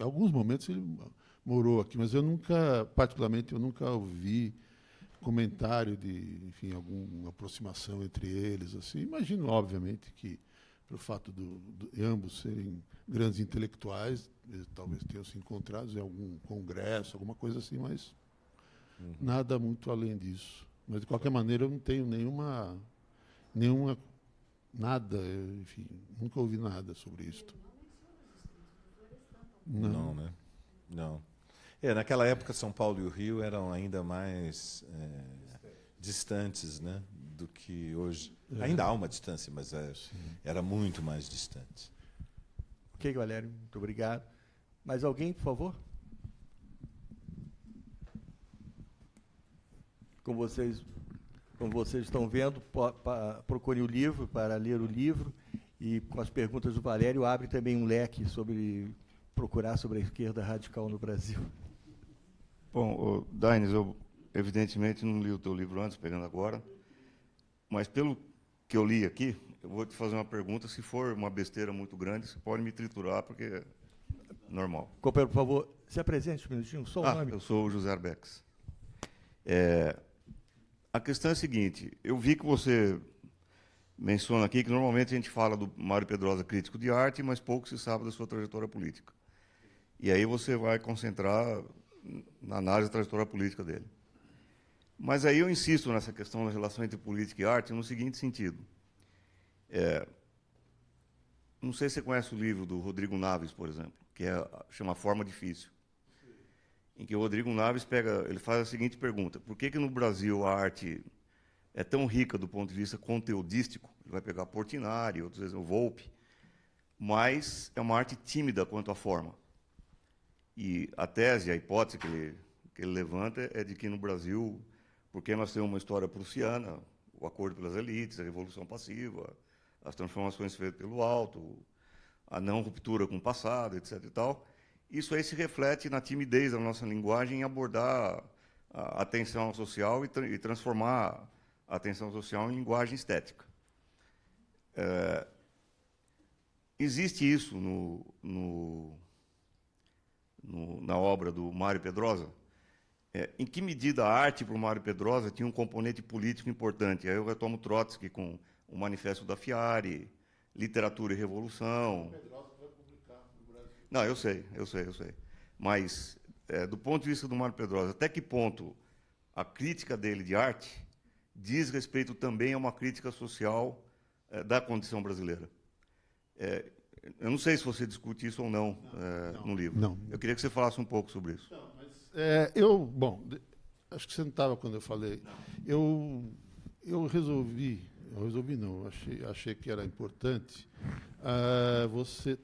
alguns momentos ele morou aqui, mas eu nunca, particularmente, eu nunca ouvi comentário de, enfim, alguma aproximação entre eles. Assim, imagino, obviamente, que pelo fato de ambos serem grandes intelectuais, eles talvez tenham se encontrado em algum congresso, alguma coisa assim, mas uhum. nada muito além disso. Mas de qualquer maneira eu não tenho nenhuma nenhuma nada, enfim, nunca ouvi nada sobre isso. Não. não, né? Não. É, naquela época São Paulo e o Rio eram ainda mais é, distantes, né, do que hoje. É. Ainda há uma distância, mas é, era muito mais distante. Ok, Valério, muito obrigado. Mais alguém, por favor? Como vocês, como vocês estão vendo, procure o livro para ler o livro e com as perguntas do Valério abre também um leque sobre procurar sobre a esquerda radical no Brasil. Bom, Daines, eu evidentemente não li o teu livro antes, pegando agora, mas pelo que eu li aqui, eu vou te fazer uma pergunta. Se for uma besteira muito grande, você pode me triturar, porque é normal. Companheiro, por favor, se apresente um minutinho, só o ah, nome. Eu sou o José Arbex. É, a questão é a seguinte, eu vi que você menciona aqui que normalmente a gente fala do Mário Pedrosa crítico de arte, mas pouco se sabe da sua trajetória política. E aí você vai concentrar na análise da trajetória política dele. Mas aí eu insisto nessa questão da relação entre política e arte no seguinte sentido. É, não sei se você conhece o livro do Rodrigo Naves, por exemplo, que é, chama Forma Difícil, em que o Rodrigo Naves pega, ele faz a seguinte pergunta: por que que no Brasil a arte é tão rica do ponto de vista conteudístico? Ele vai pegar Portinari, outros o Volpe, mas é uma arte tímida quanto à forma. E a tese, a hipótese que ele, que ele levanta é de que no Brasil, porque nós temos uma história prussiana, o acordo pelas elites, a revolução passiva, as transformações feitas pelo alto, a não ruptura com o passado, etc. E tal, isso aí se reflete na timidez da nossa linguagem em abordar a atenção social e, tra e transformar a atenção social em linguagem estética. É, existe isso no, no, no, na obra do Mário Pedrosa? É, em que medida a arte para o Mário Pedrosa tinha um componente político importante? Aí eu retomo Trotsky com o Manifesto da Fiare, Literatura e Revolução. Não, eu sei, eu sei, eu sei. Mas, é, do ponto de vista do Mário Pedrosa, até que ponto a crítica dele de arte diz respeito também a uma crítica social é, da condição brasileira? Eu não sei se você discute isso ou não, não, é, não no livro. Não. Eu queria que você falasse um pouco sobre isso. Não, mas, é, eu, bom, acho que você não estava quando eu falei. Eu, eu resolvi eu resolvi não, achei, achei que era importante uh, você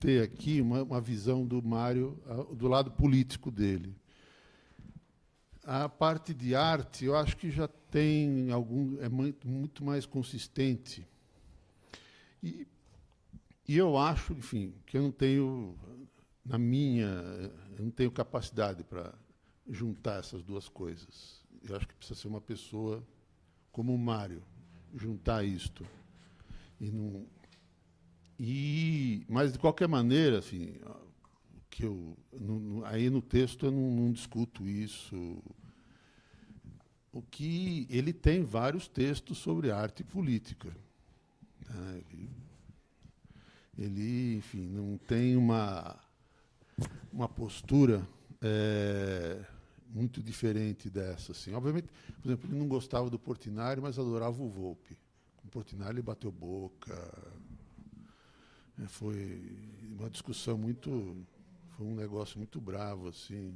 ter aqui uma, uma visão do Mário uh, do lado político dele. A parte de arte, eu acho que já tem algum é muito, muito mais consistente. E, e eu acho, enfim, que eu não tenho na minha, eu não tenho capacidade para juntar essas duas coisas. Eu acho que precisa ser uma pessoa como o Mário, juntar isto. E não, e, mas, de qualquer maneira, assim, que eu, aí no texto eu não, não, discuto isso. O que ele tem vários textos sobre arte política. Né? Ele, enfim, não tem uma, uma postura é, muito diferente dessa. Assim. Obviamente, por exemplo, ele não gostava do Portinari, mas adorava o Volpe. Com o Portinari ele bateu boca. É, foi uma discussão muito. Foi um negócio muito bravo, assim.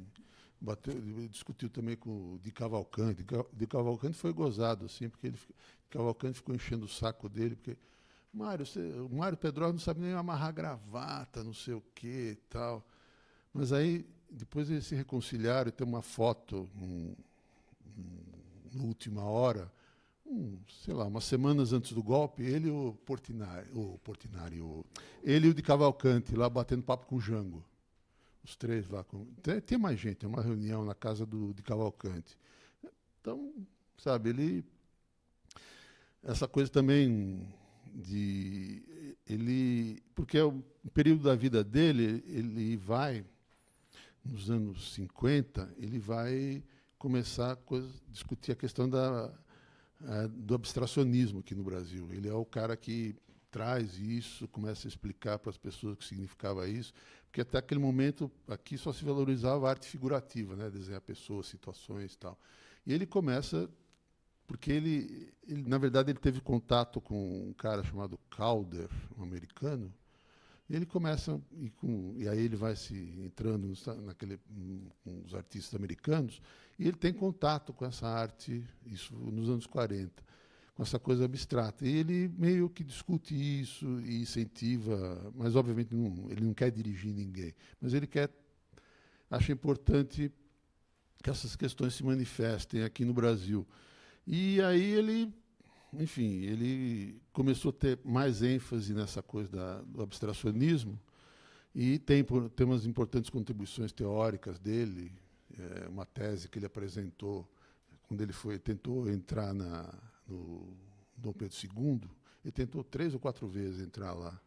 Bateu, discutiu também com o Di Cavalcante. De Cavalcante foi gozado, assim, porque ele, Cavalcante ficou enchendo o saco dele, porque. Mário, você, o Mário Pedro não sabe nem amarrar gravata, não sei o quê e tal. Mas aí depois eles se reconciliaram e tem uma foto um, um, na última hora, um, sei lá, umas semanas antes do golpe, ele e o Portinari, o Portinari o, ele e o de Cavalcante lá batendo papo com o Jango. Os três lá. Com, tem, tem mais gente, é uma reunião na casa do, de Cavalcante. Então, sabe, ele. Essa coisa também de. Ele. Porque é o período da vida dele, ele vai nos anos 50, ele vai começar a coisa, discutir a questão da, a, do abstracionismo aqui no Brasil. Ele é o cara que traz isso, começa a explicar para as pessoas o que significava isso, porque até aquele momento aqui só se valorizava a arte figurativa, né, desenhar pessoas, situações tal. E ele começa porque ele, ele, na verdade, ele teve contato com um cara chamado Calder, um americano, e ele começa, e, com, e aí ele vai se entrando naquele, com os artistas americanos, e ele tem contato com essa arte, isso nos anos 40. com essa coisa abstrata. E ele meio que discute isso e incentiva, mas obviamente não, ele não quer dirigir ninguém, mas ele quer, acha importante que essas questões se manifestem aqui no Brasil. E aí ele, enfim, ele começou a ter mais ênfase nessa coisa da, do abstracionismo e tem, tem umas importantes contribuições teóricas dele, é, uma tese que ele apresentou quando ele foi tentou entrar na no Dom Pedro II, ele tentou três ou quatro vezes entrar lá.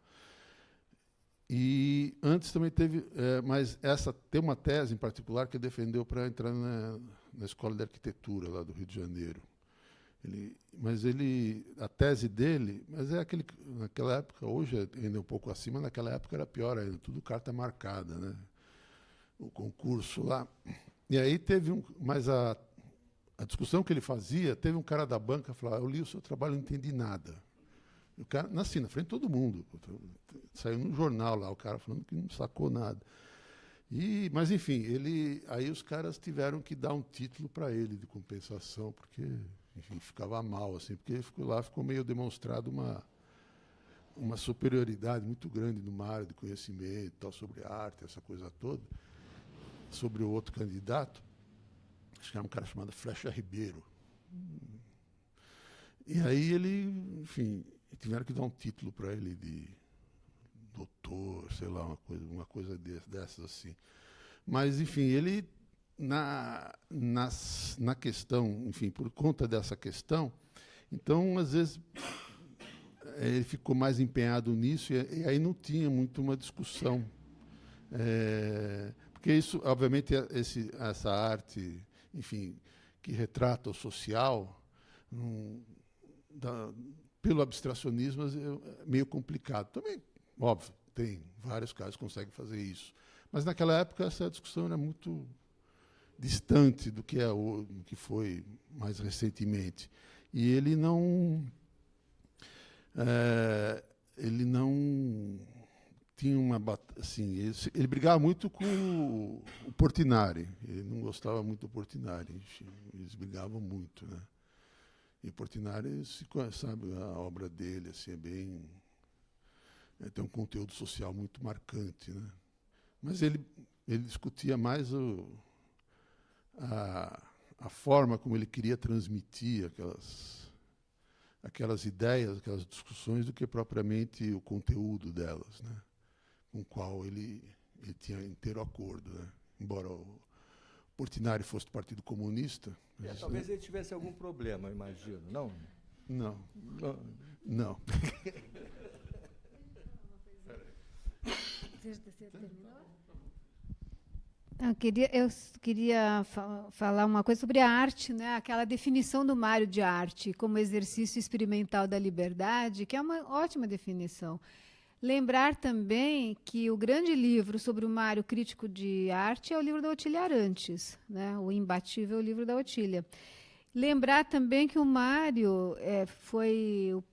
E antes também teve, é, mas essa tem uma tese em particular que defendeu para entrar na, na escola de arquitetura lá do Rio de Janeiro. Ele, mas ele, a tese dele, mas é aquele naquela época, hoje é ainda um pouco acima, naquela época era pior ainda, tudo carta marcada, né? O concurso lá. E aí teve um, mas a a discussão que ele fazia, teve um cara da banca falar: Eu li o seu trabalho, não entendi nada. E o cara, assim, na frente de todo mundo. Saiu no jornal lá, o cara falando que não sacou nada. E, mas, enfim, ele, aí os caras tiveram que dar um título para ele de compensação, porque, enfim, ficava mal, assim, porque ficou lá, ficou meio demonstrado uma, uma superioridade muito grande numa área de conhecimento, tal, sobre arte, essa coisa toda, sobre o outro candidato acho que era um cara chamado Flecha Ribeiro. E aí ele, enfim, tiveram que dar um título para ele de doutor, sei lá, uma coisa, uma coisa dessas assim. Mas, enfim, ele, na, nas, na questão, enfim, por conta dessa questão, então, às vezes, ele ficou mais empenhado nisso e, e aí não tinha muito uma discussão. É, porque isso, obviamente, esse, essa arte enfim, que retrata o social, um, da, pelo abstracionismo, é meio complicado. Também, óbvio, tem vários casos que conseguem fazer isso. Mas naquela época essa discussão era muito distante do que é o que foi mais recentemente. E ele não é, ele não tinha uma assim ele, ele, brigava muito com o, o Portinari. Ele não gostava muito do Portinari eles brigavam muito né? E Portinari se sabe a obra dele assim é bem é, tem um conteúdo social muito marcante né? Mas ele ele discutia mais o, a, a forma como ele queria transmitir aquelas aquelas ideias aquelas discussões do que propriamente o conteúdo delas né com o qual ele, ele tinha inteiro acordo. Né? Embora o Portinari fosse do Partido Comunista. É, talvez ele tivesse algum problema, imagino, não? Não. Não. não. Eu queria, eu queria fa falar uma coisa sobre a arte, né? aquela definição do Mário de arte como exercício experimental da liberdade, que é uma ótima definição. Lembrar também que o grande livro sobre o Mário crítico de arte é o livro da Otília Arantes, né? o imbatível livro da Otília. Lembrar também que o Mário é, foi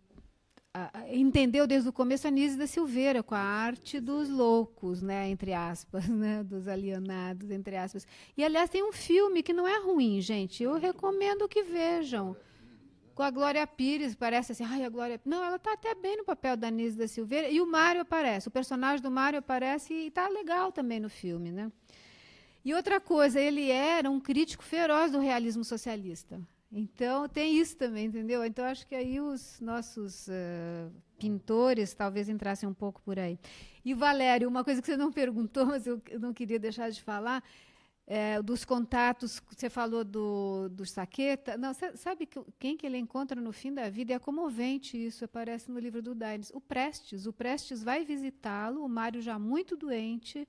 entendeu desde o começo a Nise da Silveira com a arte dos loucos, né, entre aspas, né, dos alienados, entre aspas. E aliás tem um filme que não é ruim, gente. Eu recomendo que vejam com a Glória Pires, parece assim, ai, a Glória. Não, ela está até bem no papel da Nise da Silveira. E o Mário aparece, o personagem do Mário aparece e está legal também no filme. Né? E outra coisa, ele era um crítico feroz do realismo socialista. Então, tem isso também, entendeu? Então, acho que aí os nossos uh, pintores talvez entrassem um pouco por aí. E, Valério, uma coisa que você não perguntou, mas eu não queria deixar de falar, é, dos contatos, você falou do, do Saqueta. Não, sabe que, quem que ele encontra no fim da vida? É comovente isso, aparece no livro do Daines. O Prestes. O Prestes vai visitá-lo, o Mário já muito doente,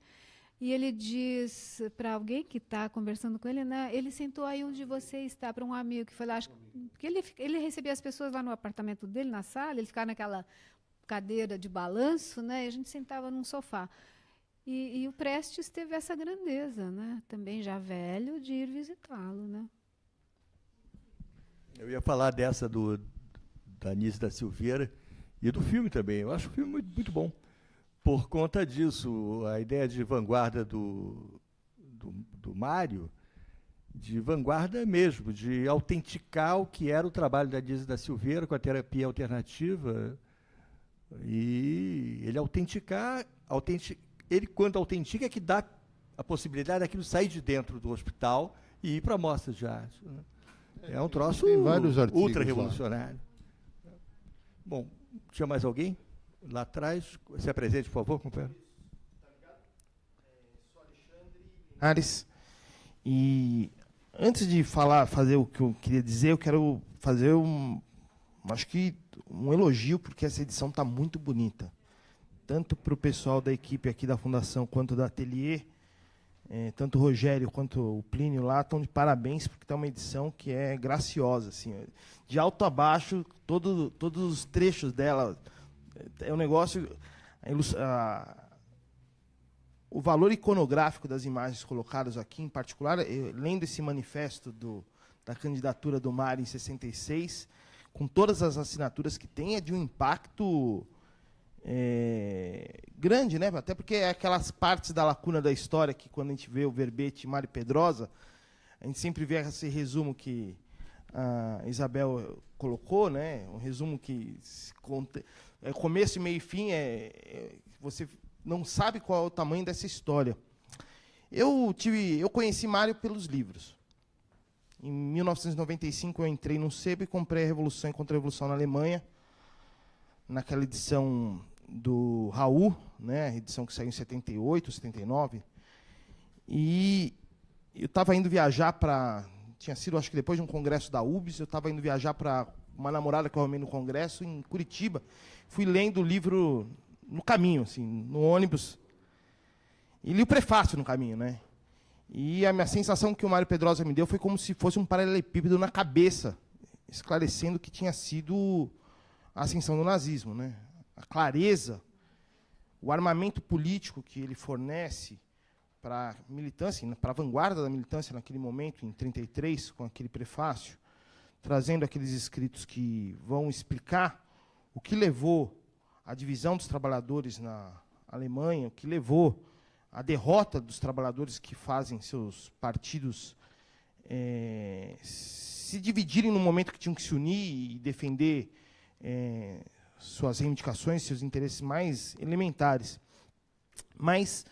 e ele diz para alguém que está conversando com ele, né, ele sentou aí onde você está, para um amigo que foi lá. Acho, porque ele, ele recebia as pessoas lá no apartamento dele, na sala, ele ficava naquela cadeira de balanço, né, e a gente sentava num sofá. E, e, o Prestes teve essa grandeza, né? também já velho, de ir visitá-lo. Né? Eu ia falar dessa do, da Anísio da Silveira e do filme também. Eu acho o filme muito, muito bom. Por conta disso, a ideia de vanguarda do, do, do Mário, de vanguarda mesmo, de autenticar o que era o trabalho da Dias da Silveira com a terapia alternativa. E ele autenticar, autentic, ele quando autentica é que dá a possibilidade daquilo sair de dentro do hospital e ir para mostras de arte. Né? É um troço ultra revolucionário. Bom, tinha mais alguém? Lá atrás, se apresente, por favor, companheiro. Ares. E antes de falar, fazer o que eu queria dizer, eu quero fazer um, acho que um elogio porque essa edição está muito bonita, tanto para o pessoal da equipe aqui da fundação quanto da Atelier, é, tanto o Rogério quanto o Plínio lá estão de parabéns porque está uma edição que é graciosa, assim, de alto a baixo, todo, todos os trechos dela é um negócio a, o valor iconográfico das imagens colocadas aqui, em particular, eu, lendo esse manifesto do, da candidatura do Mar em 66, com todas as assinaturas que tem, é de um impacto é, grande, né? até porque é aquelas partes da lacuna da história que, quando a gente vê o verbete Mário Pedrosa, a gente sempre vê esse resumo que a Isabel colocou, né? um resumo que é começo, meio e fim, é, é você não sabe qual é o tamanho dessa história. Eu tive, eu conheci Mário pelos livros. Em 1995 eu entrei no sebo e comprei a Revolução e Contra-Revolução na Alemanha, naquela edição do Raul, né, edição que saiu em 78, 79. E eu estava indo viajar para, tinha sido acho que depois de um congresso da UBS, eu estava indo viajar para uma namorada que eu arrumei no congresso em Curitiba. Fui lendo o livro no caminho, assim, no ônibus. E li o prefácio no caminho, né? E a minha sensação que o Mário Pedrosa me deu foi como se fosse um paralelepípedo na cabeça, esclarecendo que tinha sido a ascensão do nazismo, né? A clareza, o armamento político que ele fornece para a militância, para a vanguarda da militância naquele momento, em 33, com aquele prefácio, trazendo aqueles escritos que vão explicar o que levou a divisão dos trabalhadores na Alemanha, o que levou à derrota dos trabalhadores que fazem seus partidos é, se dividirem no momento que tinham que se unir e defender é, suas reivindicações, seus interesses mais elementares. Mas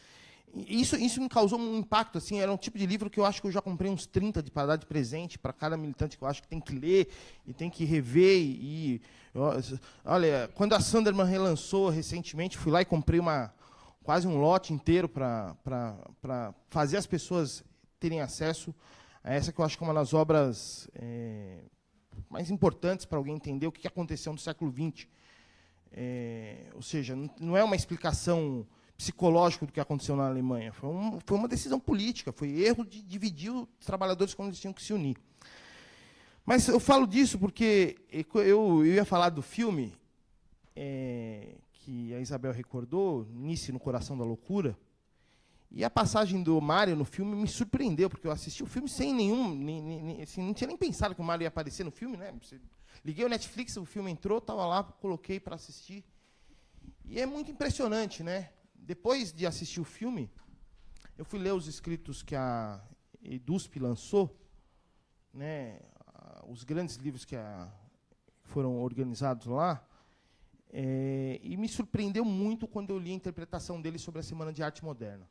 isso, isso me causou um impacto, assim, era um tipo de livro que eu acho que eu já comprei uns 30 de para dar de presente para cada militante que eu acho que tem que ler e tem que rever. E, olha, quando a Sanderman relançou recentemente, fui lá e comprei uma, quase um lote inteiro para fazer as pessoas terem acesso a essa que eu acho que é uma das obras é, mais importantes para alguém entender o que aconteceu no século XX. É, ou seja, não é uma explicação psicológico do que aconteceu na Alemanha. Foi, um, foi uma decisão política, foi erro de dividir os trabalhadores quando eles tinham que se unir. Mas eu falo disso porque eu, eu ia falar do filme é, que a Isabel recordou, Nice no Coração da Loucura, e a passagem do Mário no filme me surpreendeu, porque eu assisti o filme sem nenhum. Nem, nem, assim, não tinha nem pensado que o Mário ia aparecer no filme, né? Liguei o Netflix, o filme entrou, estava lá, coloquei para assistir. E é muito impressionante, né? Depois de assistir o filme, eu fui ler os escritos que a EDUSP lançou, né, os grandes livros que a, foram organizados lá, é, e me surpreendeu muito quando eu li a interpretação dele sobre a Semana de Arte Moderna.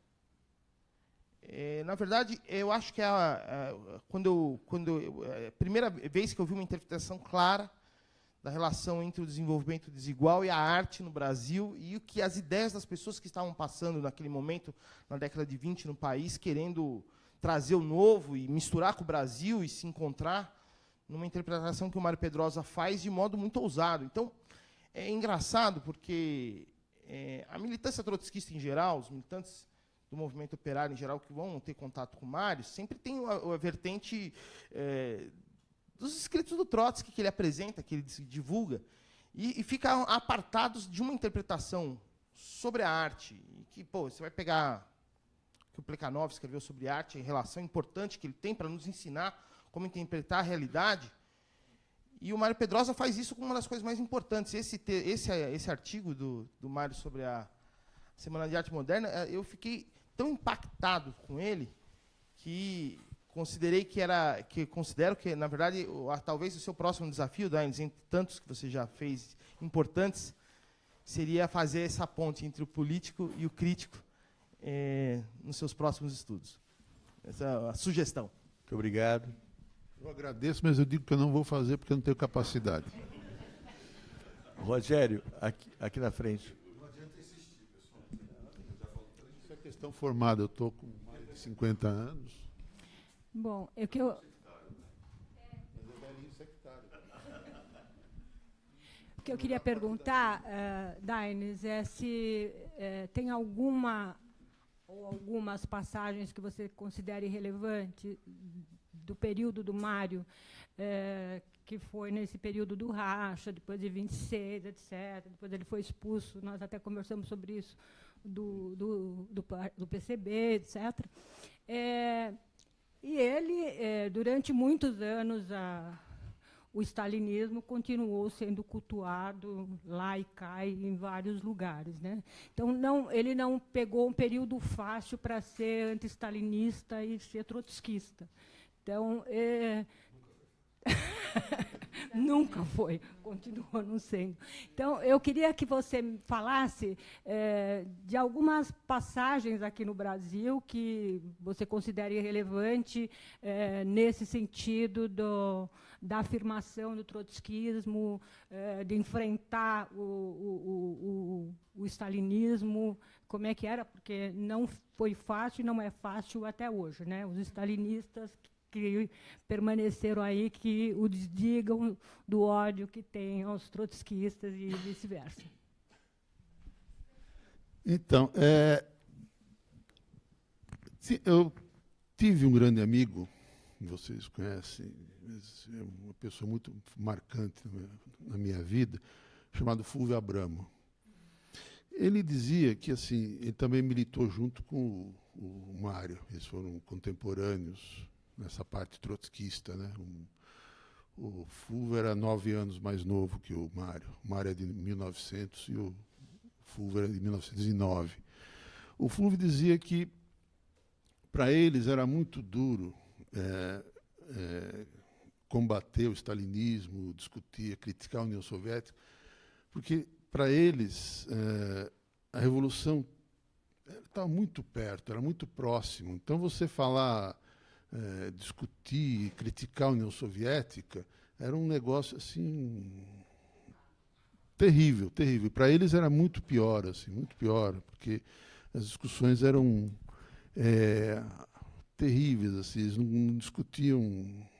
É, na verdade, eu acho que é a, a, quando eu, quando eu, é a primeira vez que eu vi uma interpretação clara da relação entre o desenvolvimento desigual e a arte no Brasil e o que as ideias das pessoas que estavam passando naquele momento, na década de 20 no país, querendo trazer o novo e misturar com o Brasil e se encontrar numa interpretação que o Mário Pedrosa faz de modo muito ousado. Então, é engraçado porque é, a militância trotskista em geral, os militantes do movimento operário em geral que vão ter contato com o Mário, sempre tem a, a vertente é, dos escritos do Trotsky que ele apresenta, que ele divulga, e, e fica apartados de uma interpretação sobre a arte. E que, pô, você vai pegar o que o Plekhanov escreveu sobre arte, a relação importante que ele tem para nos ensinar como interpretar a realidade. E o Mário Pedrosa faz isso como uma das coisas mais importantes. Esse, esse, esse artigo do, do Mário sobre a Semana de Arte Moderna, eh, eu fiquei tão impactado com ele que considerei que era, que considero que, na verdade, o, a, talvez o seu próximo desafio, Daines, entre tantos que você já fez importantes, seria fazer essa ponte entre o político e o crítico é, nos seus próximos estudos. Essa é a sugestão. Muito obrigado. Eu agradeço, mas eu digo que eu não vou fazer porque eu não tenho capacidade. Rogério, aqui, aqui na frente. Essa é questão formada. Eu estou com mais de 50 anos. Bom, é que eu. O que eu queria perguntar, uh, Daines, é se uh, tem alguma ou algumas passagens que você considere relevante do período do Mário, uh, que foi nesse período do racha, depois de 26, etc. Depois ele foi expulso, nós até conversamos sobre isso, do, do, do, do PCB, etc. É, e ele, é, durante muitos anos, a, o stalinismo continuou sendo cultuado lá e cá em vários lugares. Né? Então, não, ele não pegou um período fácil para ser anti-stalinista e ser trotskista. Então, é... Nunca foi, continua não sendo. Então, eu queria que você falasse é, de algumas passagens aqui no Brasil que você considere relevante é, nesse sentido do, da afirmação do trotskismo, é, de enfrentar o, o, o, o stalinismo, como é que era, porque não foi fácil e não é fácil até hoje. Né? Os stalinistas que permaneceram aí, que o desdigam do ódio que tem aos trotskistas e vice-versa. Então, é, eu tive um grande amigo, vocês conhecem, é uma pessoa muito marcante na minha vida, chamado Fulvio Abramo. Ele dizia que assim, ele também militou junto com o, o Mário, eles foram contemporâneos nessa parte trotskista. Né? Um, o Fulvio era nove anos mais novo que o Mário. O Mário é de 1900 e o Fulvio era de 1909. O Fulvio dizia que para eles era muito duro é, é, combater o stalinismo, discutir, criticar a União Soviética, porque para eles é, a revolução estava muito perto, era muito próximo. Então você falar é, discutir, criticar a União Soviética, era um negócio assim terrível, terrível. Para eles era muito pior, assim, muito pior, porque as discussões eram é, terríveis, assim, eles não, não, discutiam,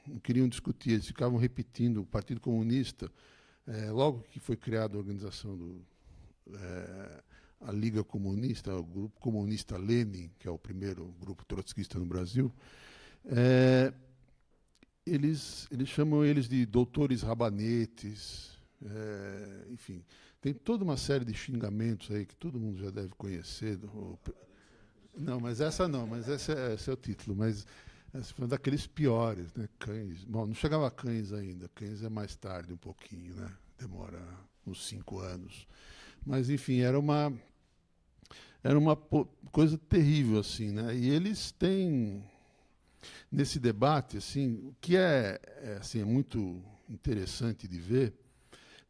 não queriam discutir, eles ficavam repetindo o Partido Comunista. É, logo que foi criada a organização do é, a Liga Comunista, o Grupo Comunista Lenin, que é o primeiro grupo trotskista no Brasil, é, eles, eles chamam eles de doutores rabanetes, é, enfim, tem toda uma série de xingamentos aí que todo mundo já deve conhecer. Não, mas essa não, mas esse é, é o título. Mas essa foi daqueles piores, né? Cães. Bom, não chegava a cães ainda. Cães é mais tarde um pouquinho, né? Demora uns cinco anos. Mas enfim, era uma era uma coisa terrível assim, né? E eles têm nesse debate, assim, o que é, é, assim, é muito interessante de ver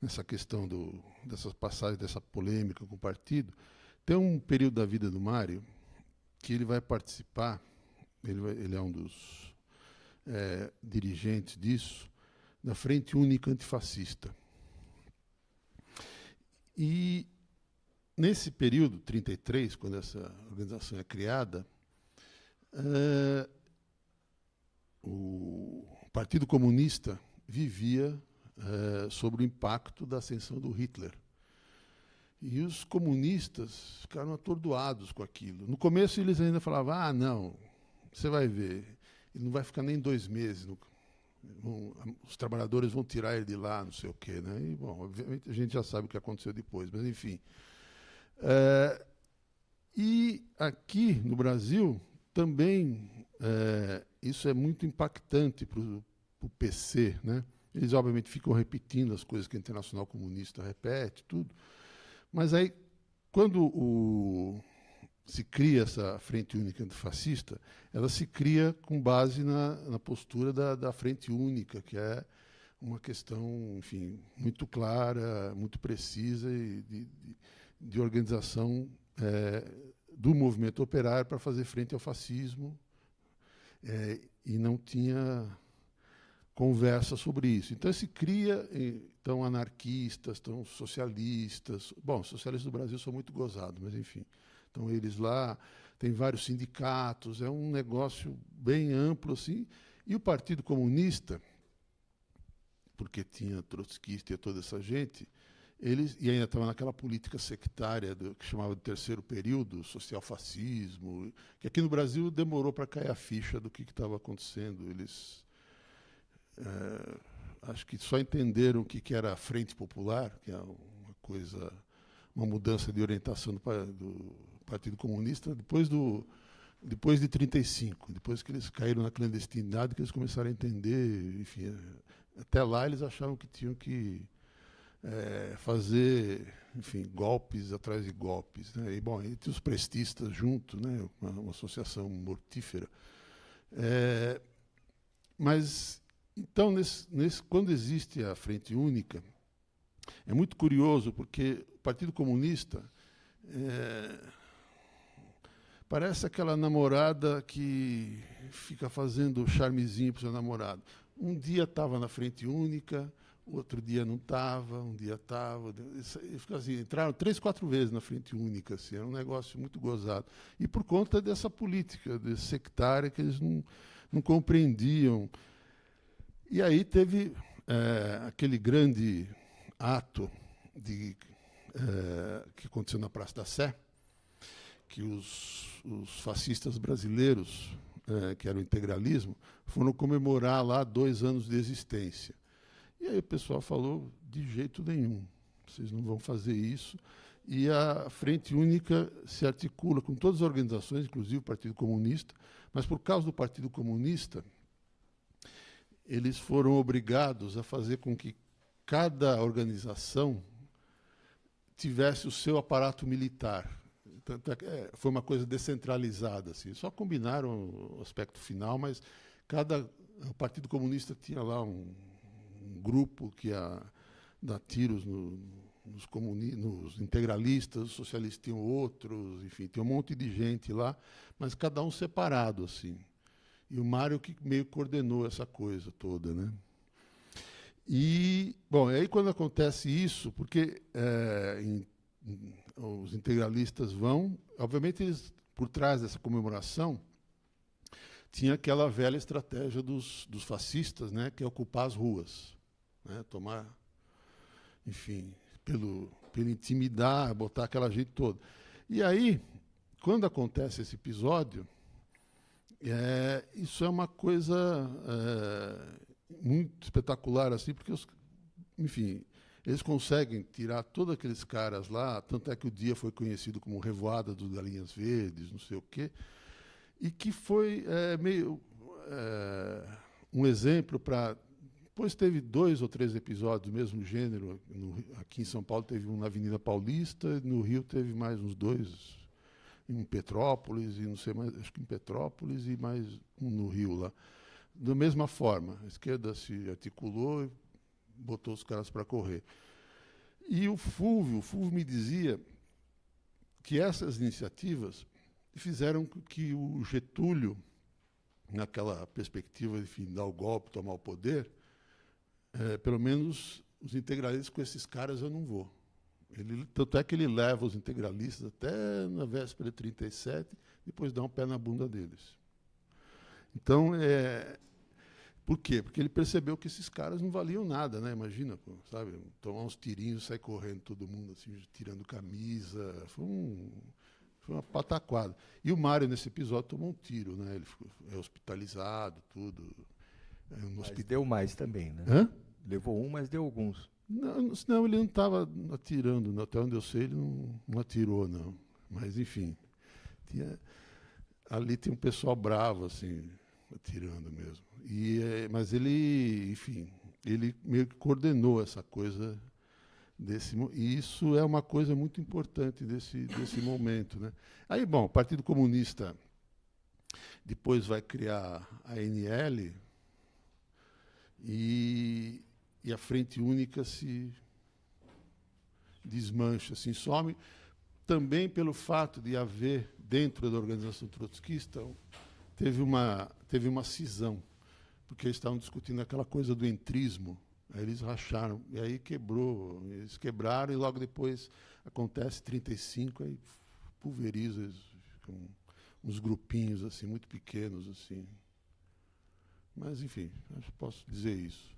nessa questão do, dessas passagens, dessa polêmica com o partido, tem um período da vida do Mário que ele vai participar, ele, vai, ele é um dos é, dirigentes disso, da Frente Única Antifascista. E nesse período, 33, quando essa organização é criada, é, o Partido Comunista vivia é, sobre o impacto da ascensão do Hitler. E os comunistas ficaram atordoados com aquilo. No começo eles ainda falavam: ah, não, você vai ver, ele não vai ficar nem dois meses. No, vão, os trabalhadores vão tirar ele de lá, não sei o quê. Né? E, bom, obviamente a gente já sabe o que aconteceu depois, mas enfim. É, e aqui no Brasil também é, isso é muito impactante para o PC. Né? Eles, obviamente, ficam repetindo as coisas que a Internacional Comunista repete, tudo. Mas aí, quando o se cria essa frente única antifascista, ela se cria com base na, na postura da, da frente única, que é uma questão, enfim, muito clara, muito precisa e de, de, de organização é, do movimento operário para fazer frente ao fascismo é, e não tinha conversa sobre isso. Então se cria então anarquistas, estão socialistas. Bom, socialistas do Brasil são muito gozados, mas enfim, então eles lá tem vários sindicatos, é um negócio bem amplo assim. E o Partido Comunista porque tinha trotskista e toda essa gente, eles e ainda estava naquela política sectária do, que chamava de terceiro período, social-fascismo, que aqui no Brasil demorou para cair a ficha do que estava acontecendo. Eles é, acho que só entenderam o que, que era a Frente Popular, que é uma coisa, uma mudança de orientação do, do Partido Comunista depois do depois de 35, depois que eles caíram na clandestinidade, que eles começaram a entender, enfim, até lá eles achavam que tinham que é, fazer, enfim, golpes atrás de golpes. Né? E, bom, entre os prestistas junto, né? uma, uma associação mortífera. É, mas, então, nesse, nesse, quando existe a Frente Única, é muito curioso, porque o Partido Comunista é, parece aquela namorada que fica fazendo charmezinho para o seu namorado. Um dia estava na frente única, outro dia não estava, um dia estava. Assim, entraram três, quatro vezes na frente única. Assim, era um negócio muito gozado. E por conta dessa política desse sectária que eles não, não compreendiam. E aí teve é, aquele grande ato de, é, que aconteceu na Praça da Sé, que os, os fascistas brasileiros é, que era o integralismo, foram comemorar lá dois anos de existência. E aí o pessoal falou, de jeito nenhum, vocês não vão fazer isso. E a Frente Única se articula com todas as organizações, inclusive o Partido Comunista, mas por causa do Partido Comunista, eles foram obrigados a fazer com que cada organização tivesse o seu aparato militar. É, é, foi uma coisa descentralizada, assim. Só combinaram o aspecto final, mas cada o Partido Comunista tinha lá um, um grupo que dar tiros no, nos, nos integralistas, os socialistas tinham outros, enfim, tinha um monte de gente lá, mas cada um separado, assim. E o Mário que meio coordenou essa coisa toda, né? E, bom, aí quando acontece isso, porque é, em os integralistas vão, obviamente eles, por trás dessa comemoração, tinha aquela velha estratégia dos, dos fascistas, né, que é ocupar as ruas, né, tomar, enfim, pelo, pelo intimidar, botar aquela gente toda. E aí, quando acontece esse episódio, é, isso é uma coisa é, muito espetacular, assim, porque, os, enfim, eles conseguem tirar todos aqueles caras lá, tanto é que o dia foi conhecido como Revoada dos Galinhas Verdes, não sei o quê, e que foi é, meio é, um exemplo para. Depois teve dois ou três episódios do mesmo gênero. No, aqui em São Paulo teve um na Avenida Paulista, no Rio teve mais uns dois, em Petrópolis, e não sei mais, acho que em Petrópolis e mais um no Rio lá. Da mesma forma, a esquerda se articulou botou os caras para correr. E o Fulvio, o Fulvio me dizia que essas iniciativas fizeram que o Getúlio, naquela perspectiva de dar o golpe, tomar o poder, é, pelo menos os integralistas com esses caras eu não vou. Ele, tanto é que ele leva os integralistas até na véspera de 37, depois dá um pé na bunda deles. Então, é, por quê? Porque ele percebeu que esses caras não valiam nada, né? Imagina, pô, sabe? Tomar uns tirinhos, sair correndo todo mundo, assim, tirando camisa. Foi, um, foi uma pataquada. E o Mário, nesse episódio, tomou um tiro, né? Ele ficou, é hospitalizado, tudo. É, um mas deu mais também, né? Hã? Levou um, mas deu alguns. Não, não ele não estava atirando. Até onde eu sei, ele não, não atirou, não. Mas, enfim. Tinha, ali tem um pessoal bravo, assim, atirando mesmo. E, é, mas ele, enfim, ele meio que coordenou essa coisa desse e isso é uma coisa muito importante desse desse momento, né? Aí, bom, o Partido Comunista depois vai criar a NL e, e a Frente Única se desmancha, se some, também pelo fato de haver, dentro da organização trotskista, teve uma, teve uma cisão, porque eles estavam discutindo aquela coisa do entrismo, aí eles racharam, e aí quebrou, eles quebraram, e logo depois acontece 35, aí pulveriza, ficam uns grupinhos assim muito pequenos assim. Mas enfim, acho que posso dizer isso.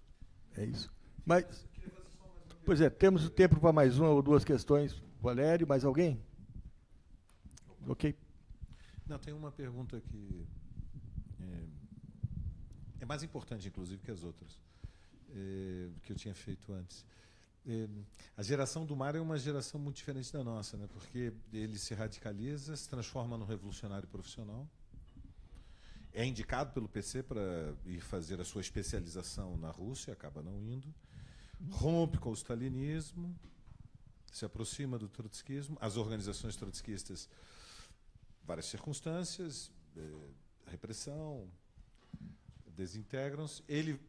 É isso. Mas Pois é, temos tempo para mais uma ou duas questões. Valério, mais alguém? Ok. Não, tem uma pergunta que é, é mais importante, inclusive, que as outras, é, que eu tinha feito antes. É, a geração do mar é uma geração muito diferente da nossa, né? porque ele se radicaliza, se transforma num revolucionário profissional, é indicado pelo PC para ir fazer a sua especialização na Rússia, acaba não indo, rompe com o stalinismo, se aproxima do trotskismo, as organizações trotskistas, várias circunstâncias, eh, repressão, desintegram-se. Ele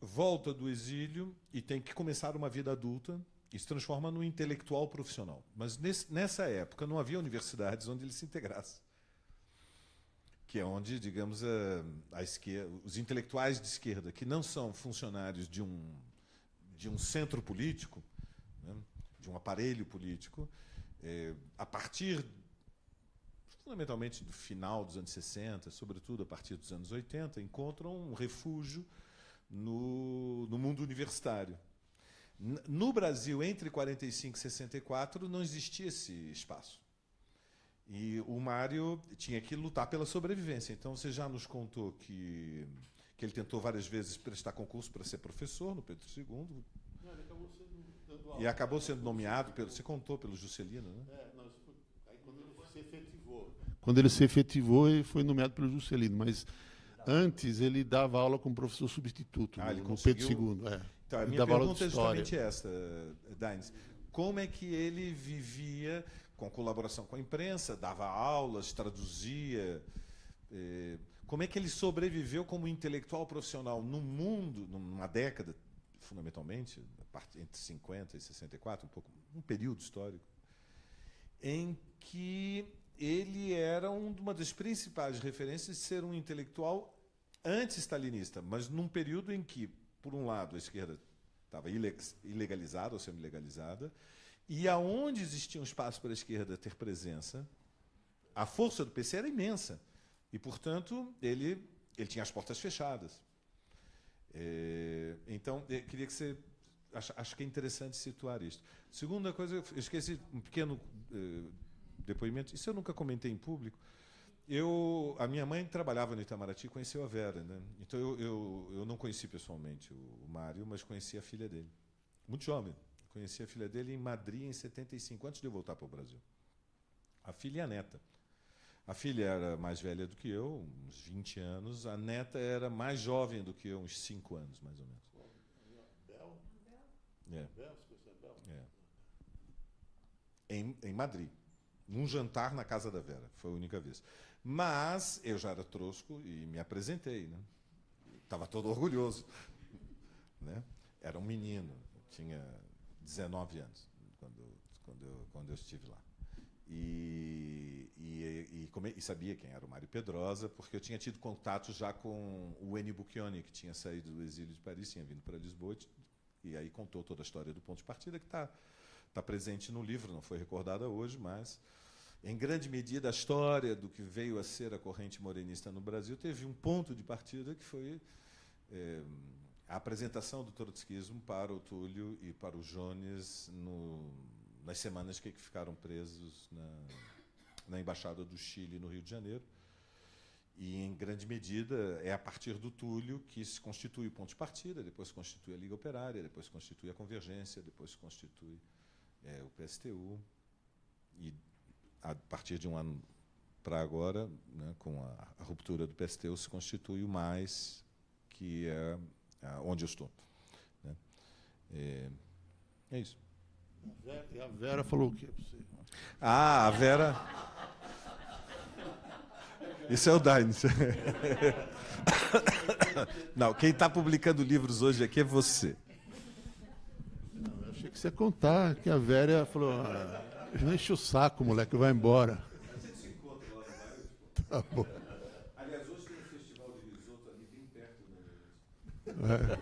volta do exílio e tem que começar uma vida adulta e se transforma num intelectual profissional. Mas nesse, nessa época não havia universidades onde ele se integrasse. Que é onde, digamos, a, a esquerda, os intelectuais de esquerda, que não são funcionários de um, de um centro político, né, de um aparelho político, é, a partir fundamentalmente do final dos anos 60, sobretudo a partir dos anos 80, encontram um refúgio no, no mundo universitário. No Brasil, entre 45 e 64, não existia esse espaço. E o Mário tinha que lutar pela sobrevivência. Então, você já nos contou que, que ele tentou várias vezes prestar concurso para ser professor no Pedro II. Não, ele acabou sendo e acabou sendo nomeado, pelo, você contou pelo Juscelino, né? É, não, foi, aí quando ele se efetivou. Quando ele se efetivou, ele foi nomeado pelo Juscelino, mas Antes ele dava aula como professor substituto ah, no, no Pedro II. É. Então, a minha pergunta é justamente essa, Daines. Como é que ele vivia com colaboração com a imprensa, dava aulas, traduzia? Eh, como é que ele sobreviveu como intelectual profissional no mundo, numa década, fundamentalmente, entre 50 e 64, um, pouco, um período histórico, em que ele era uma das principais referências de ser um intelectual anti-stalinista, mas num período em que, por um lado, a esquerda estava ilegalizada ou semi-legalizada, e aonde existia um espaço para a esquerda ter presença, a força do PC era imensa. E, portanto, ele, ele tinha as portas fechadas. É, então, eu queria que você. Acho, acho, que é interessante situar isto. Segunda coisa, eu esqueci um pequeno uh, depoimento, isso eu nunca comentei em público. Eu, a minha mãe trabalhava no Itamaraty e conheceu a Vera. Né? Então eu, eu, eu não conheci pessoalmente o, o Mário, mas conheci a filha dele. Muito jovem. Conheci a filha dele em Madrid em 75, antes de eu voltar para o Brasil. A filha e a neta. A filha era mais velha do que eu, uns 20 anos. A neta era mais jovem do que eu, uns 5 anos, mais ou menos. Bel? É. é. Em, em Madrid. Num jantar na casa da Vera. Foi a única vez. Mas eu já era trosco e me apresentei, né? Estava todo orgulhoso, né? Era um menino, tinha 19 anos quando quando eu, quando eu estive lá. E, e, e, e, sabia quem era o Mário Pedrosa, porque eu tinha tido contato já com o Ennio Bucchioni, que tinha saído do exílio de Paris, tinha vindo para Lisboa, e aí contou toda a história do ponto de partida, que está tá presente no livro, não foi recordada hoje, mas em grande medida, a história do que veio a ser a corrente morenista no Brasil teve um ponto de partida que foi é, a apresentação do trotskismo para o Túlio e para o Jones no, nas semanas que ficaram presos na, na Embaixada do Chile, no Rio de Janeiro. E, em grande medida, é a partir do Túlio que se constitui o ponto de partida, depois se constitui a Liga Operária, depois se constitui a Convergência, depois se constitui é, o PSTU. E a partir de um ano para agora, né, com a, a, ruptura do PSTU, se constitui o mais, que é, onde eu estou. Né. É, É isso. E a Vera falou o quê para você? Ah, a Vera. Esse é o Daines. Não, quem está publicando livros hoje aqui é você. Não, eu achei que você ia contar que a Vera falou: ah, enche o saco, moleque, vai embora. A Tá bom. Aliás, hoje tem um festival de risoto ali bem perto do é.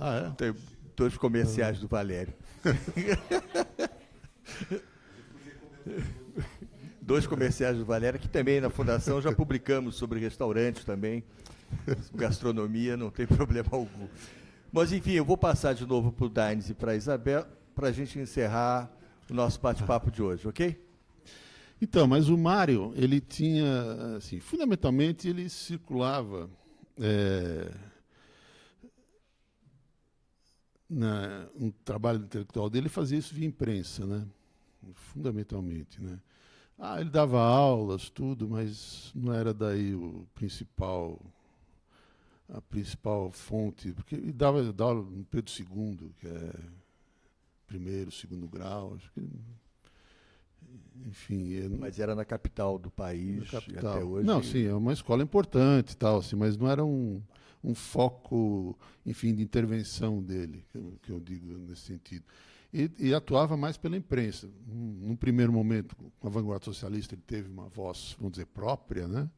Ah, é? Tem dois comerciais do Valério. Dois comerciais do Valéria, que também na Fundação já publicamos sobre restaurantes também, gastronomia, não tem problema algum. Mas, enfim, eu vou passar de novo para o Daines e para a Isabel, para a gente encerrar o nosso bate-papo de hoje, ok? Então, mas o Mário, ele tinha, assim, fundamentalmente, ele circulava é, na, um trabalho intelectual dele fazia isso via imprensa, né? fundamentalmente. Né? Ah, ele dava aulas, tudo, mas não era daí o principal, a principal fonte, porque ele dava, dava aula no Pedro II, que é primeiro, segundo grau, acho que enfim, mas era na capital do país capital. até hoje. Não, sim, é uma escola importante, tal, assim, mas não era um um foco, enfim, de intervenção dele, que eu, que eu digo nesse sentido. E, e, atuava mais pela imprensa. Num primeiro momento, com a vanguarda socialista, ele teve uma voz, vamos dizer, própria, né?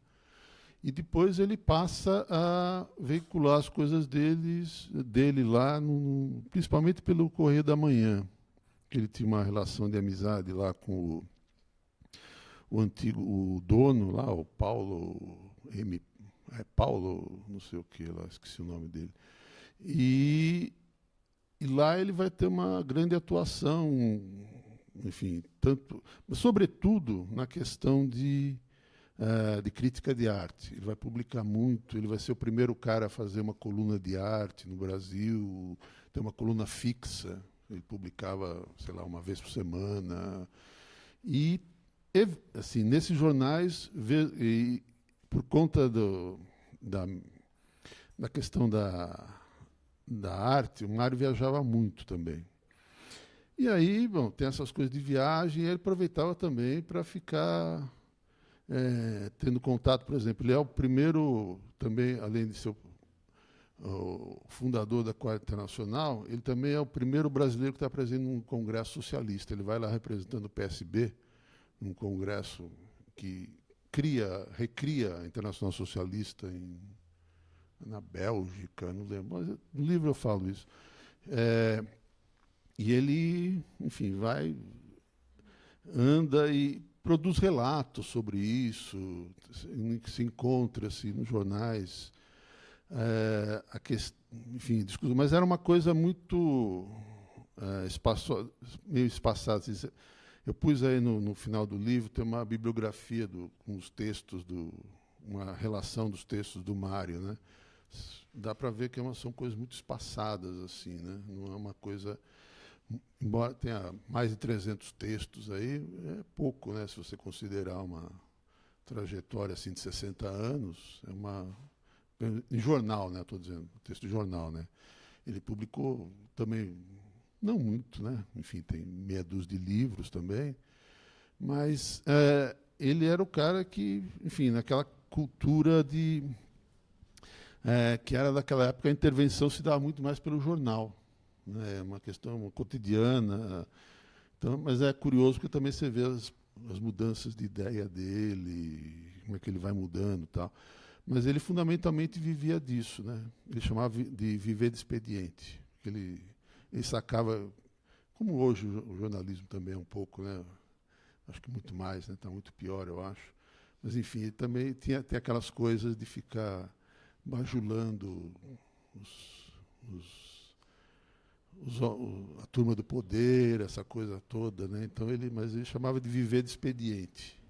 E depois ele passa a veicular as coisas deles, dele lá, no, principalmente pelo Correio da Manhã, ele tinha uma relação de amizade lá com o, o antigo o dono lá, o Paulo M é Paulo, não sei o que lá, esqueci o nome dele. E, e lá ele vai ter uma grande atuação, enfim, tanto, sobretudo na questão de, uh, de crítica de arte. Ele vai publicar muito, ele vai ser o primeiro cara a fazer uma coluna de arte no Brasil, tem uma coluna fixa, ele publicava, sei lá, uma vez por semana. E assim, nesses jornais, e, por conta do, da, da questão da, da arte, o Mário viajava muito também. E aí, bom, tem essas coisas de viagem, e ele aproveitava também para ficar é, tendo contato, por exemplo, ele é o primeiro, também, além de ser o, fundador da Quarta Internacional, ele também é o primeiro brasileiro que está presente num congresso socialista. Ele vai lá representando o PSB, num congresso que cria, recria a Internacional Socialista em, na Bélgica, não lembro, mas no livro eu falo isso. É, e ele, enfim, vai, anda e produz relatos sobre isso, se encontra-se nos jornais, é, a que, enfim, discussão, mas era uma coisa muito é, espaço, meio espaçada. Assim, eu pus aí no, no, final do livro, tem uma bibliografia do, com os textos, do, uma relação dos textos do Mário. Né? Dá para ver que é uma, são coisas muito espaçadas, assim, né? não é uma coisa. Embora tenha mais de 300 textos aí, é pouco, né? se você considerar uma trajetória assim, de 60 anos. É uma. Em jornal, né? Estou dizendo, texto de jornal. Né? Ele publicou também não muito, né? Enfim, tem meia dúzia de livros também. Mas é, ele era o cara que, enfim, naquela cultura de. É, que era daquela época, a intervenção se dava muito mais pelo jornal. Né? Uma questão cotidiana. Então, mas é curioso porque também você vê as, as mudanças de ideia dele, como é que ele vai mudando tal. Mas ele fundamentalmente vivia disso, né? Ele chamava de viver de expediente. Ele ele sacava, como hoje o jornalismo também é um pouco, né? acho que muito mais, está né? Tá muito pior, eu acho. Mas, enfim, ele também tinha, tem aquelas coisas de ficar bajulando os, os, os, a turma do poder, essa coisa toda. Né? Então ele, mas ele chamava de viver de expediente.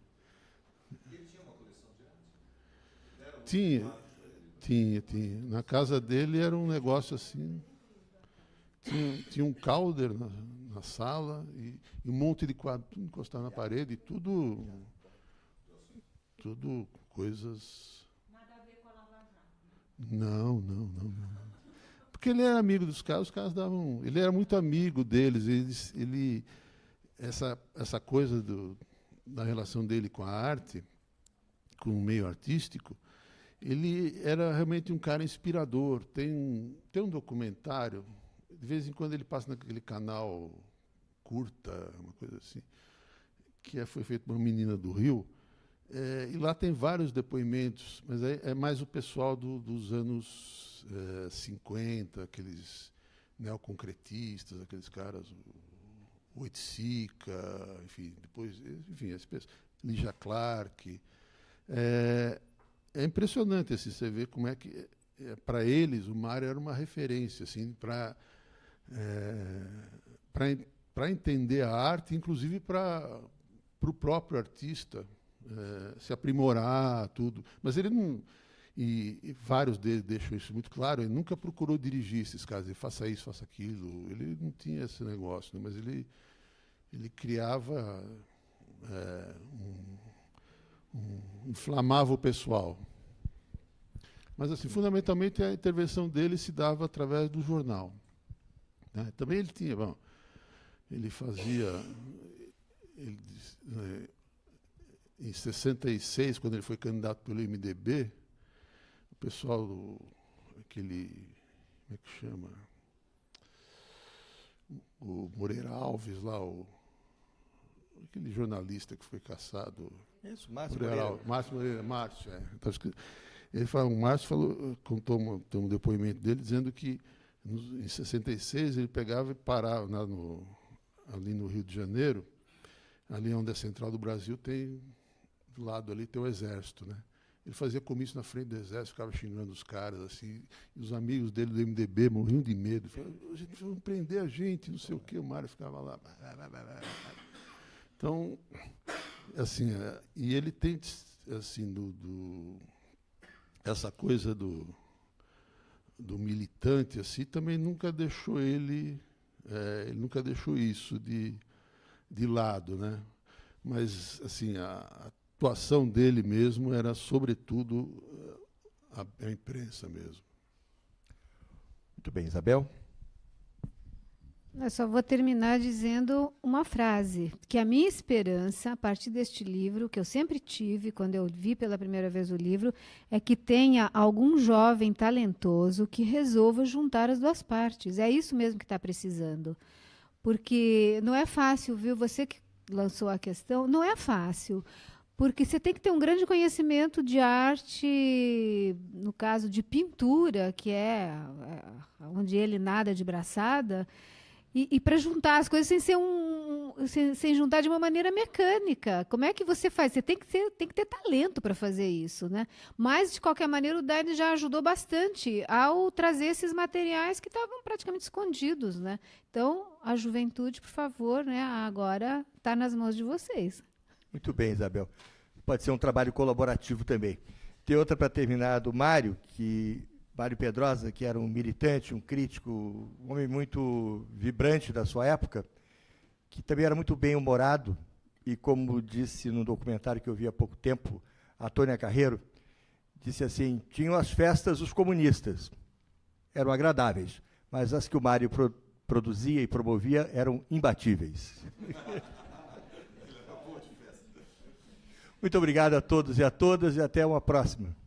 E ele tinha uma coleção de arte? Tinha, tinha, tinha. Na casa dele era um negócio assim tinha, tinha um calder na, na sala e, e, um monte de quadros, tudo encostado na parede, tudo. Tudo coisas. Nada a ver com a Lava. Não, não, não, não. Porque ele era amigo dos caras, os caras davam. Ele era muito amigo deles. Eles, ele, essa, essa coisa do, da relação dele com a arte, com o meio artístico, ele era realmente um cara inspirador. Tem, tem um documentário, de vez em quando ele passa naquele canal curta, uma coisa assim, que é, foi feito por uma menina do Rio. É, e lá tem vários depoimentos, mas é, é mais o pessoal do, dos anos 50, eh, aqueles neoconcretistas, aqueles caras, Oiticica, enfim, depois, enfim, esse pessoal, Lígia Clark. É, é impressionante assim, você ver como é que, é, para eles, o Mário era uma referência assim, para é, para entender a arte, inclusive para o próprio artista é, se aprimorar, tudo. Mas ele não e, e, vários deles deixam isso muito claro. Ele nunca procurou dirigir esses casos, faça isso, faça aquilo. Ele não tinha esse negócio, né? mas ele, ele criava, é, um, inflamava o pessoal. Mas, assim, fundamentalmente, a intervenção dele se dava através do jornal. Né? Também ele tinha, bom, ele fazia, ele, né, em 66, quando ele foi candidato pelo MDB, pessoal do. aquele. como é que chama? O Moreira Alves lá, o, aquele jornalista que foi caçado. Isso, Márcio Moreira. Márcio Moreira, Márcio, é. Então, ele falou, o Márcio falou, contou um, um depoimento dele dizendo que em 66 ele pegava e parava na, no, ali no Rio de Janeiro, ali onde é a central do Brasil, tem do lado ali tem o exército, né? Ele fazia comício na frente do exército, ficava xingando os caras, assim. E os amigos dele do MDB morriam de medo. Falavam, a gente vai prender a gente, não sei o quê. O Mário ficava lá. Então, assim, é, e ele tem, assim, do, do, essa coisa do, do militante, assim, também nunca deixou ele, é, ele nunca deixou isso de, de lado, né? Mas, assim, a, atuação dele mesmo era, sobretudo, a, a imprensa mesmo. Muito bem, Isabel. Eu só vou terminar dizendo uma frase, que a minha esperança, a partir deste livro, que eu sempre tive quando eu vi pela primeira vez o livro, é que tenha algum jovem talentoso que resolva juntar as duas partes. É isso mesmo que está precisando. Porque não é fácil, viu? Você que lançou a questão, não é fácil porque você tem que ter um grande conhecimento de arte, no caso de pintura, que é, onde ele nada de braçada, e, e para juntar as coisas sem ser um, sem, sem, juntar de uma maneira mecânica. Como é que você faz? Você tem que, ser, tem que ter talento para fazer isso, né? Mas de qualquer maneira o Daine já ajudou bastante ao trazer esses materiais que estavam praticamente escondidos, né? Então a juventude, por favor, né? Agora está nas mãos de vocês. Muito bem, Isabel. Pode ser um trabalho colaborativo também. Tem outra para terminar do Mário, que Mário Pedrosa, que era um militante, um crítico, um homem muito vibrante da sua época, que também era muito bem humorado e como disse no documentário que eu vi há pouco tempo, a Tônia Carreiro, disse assim: tinham as festas os comunistas, eram agradáveis, mas as que o Mário pro produzia e promovia eram imbatíveis. Muito obrigado a todos e a todas e até uma próxima.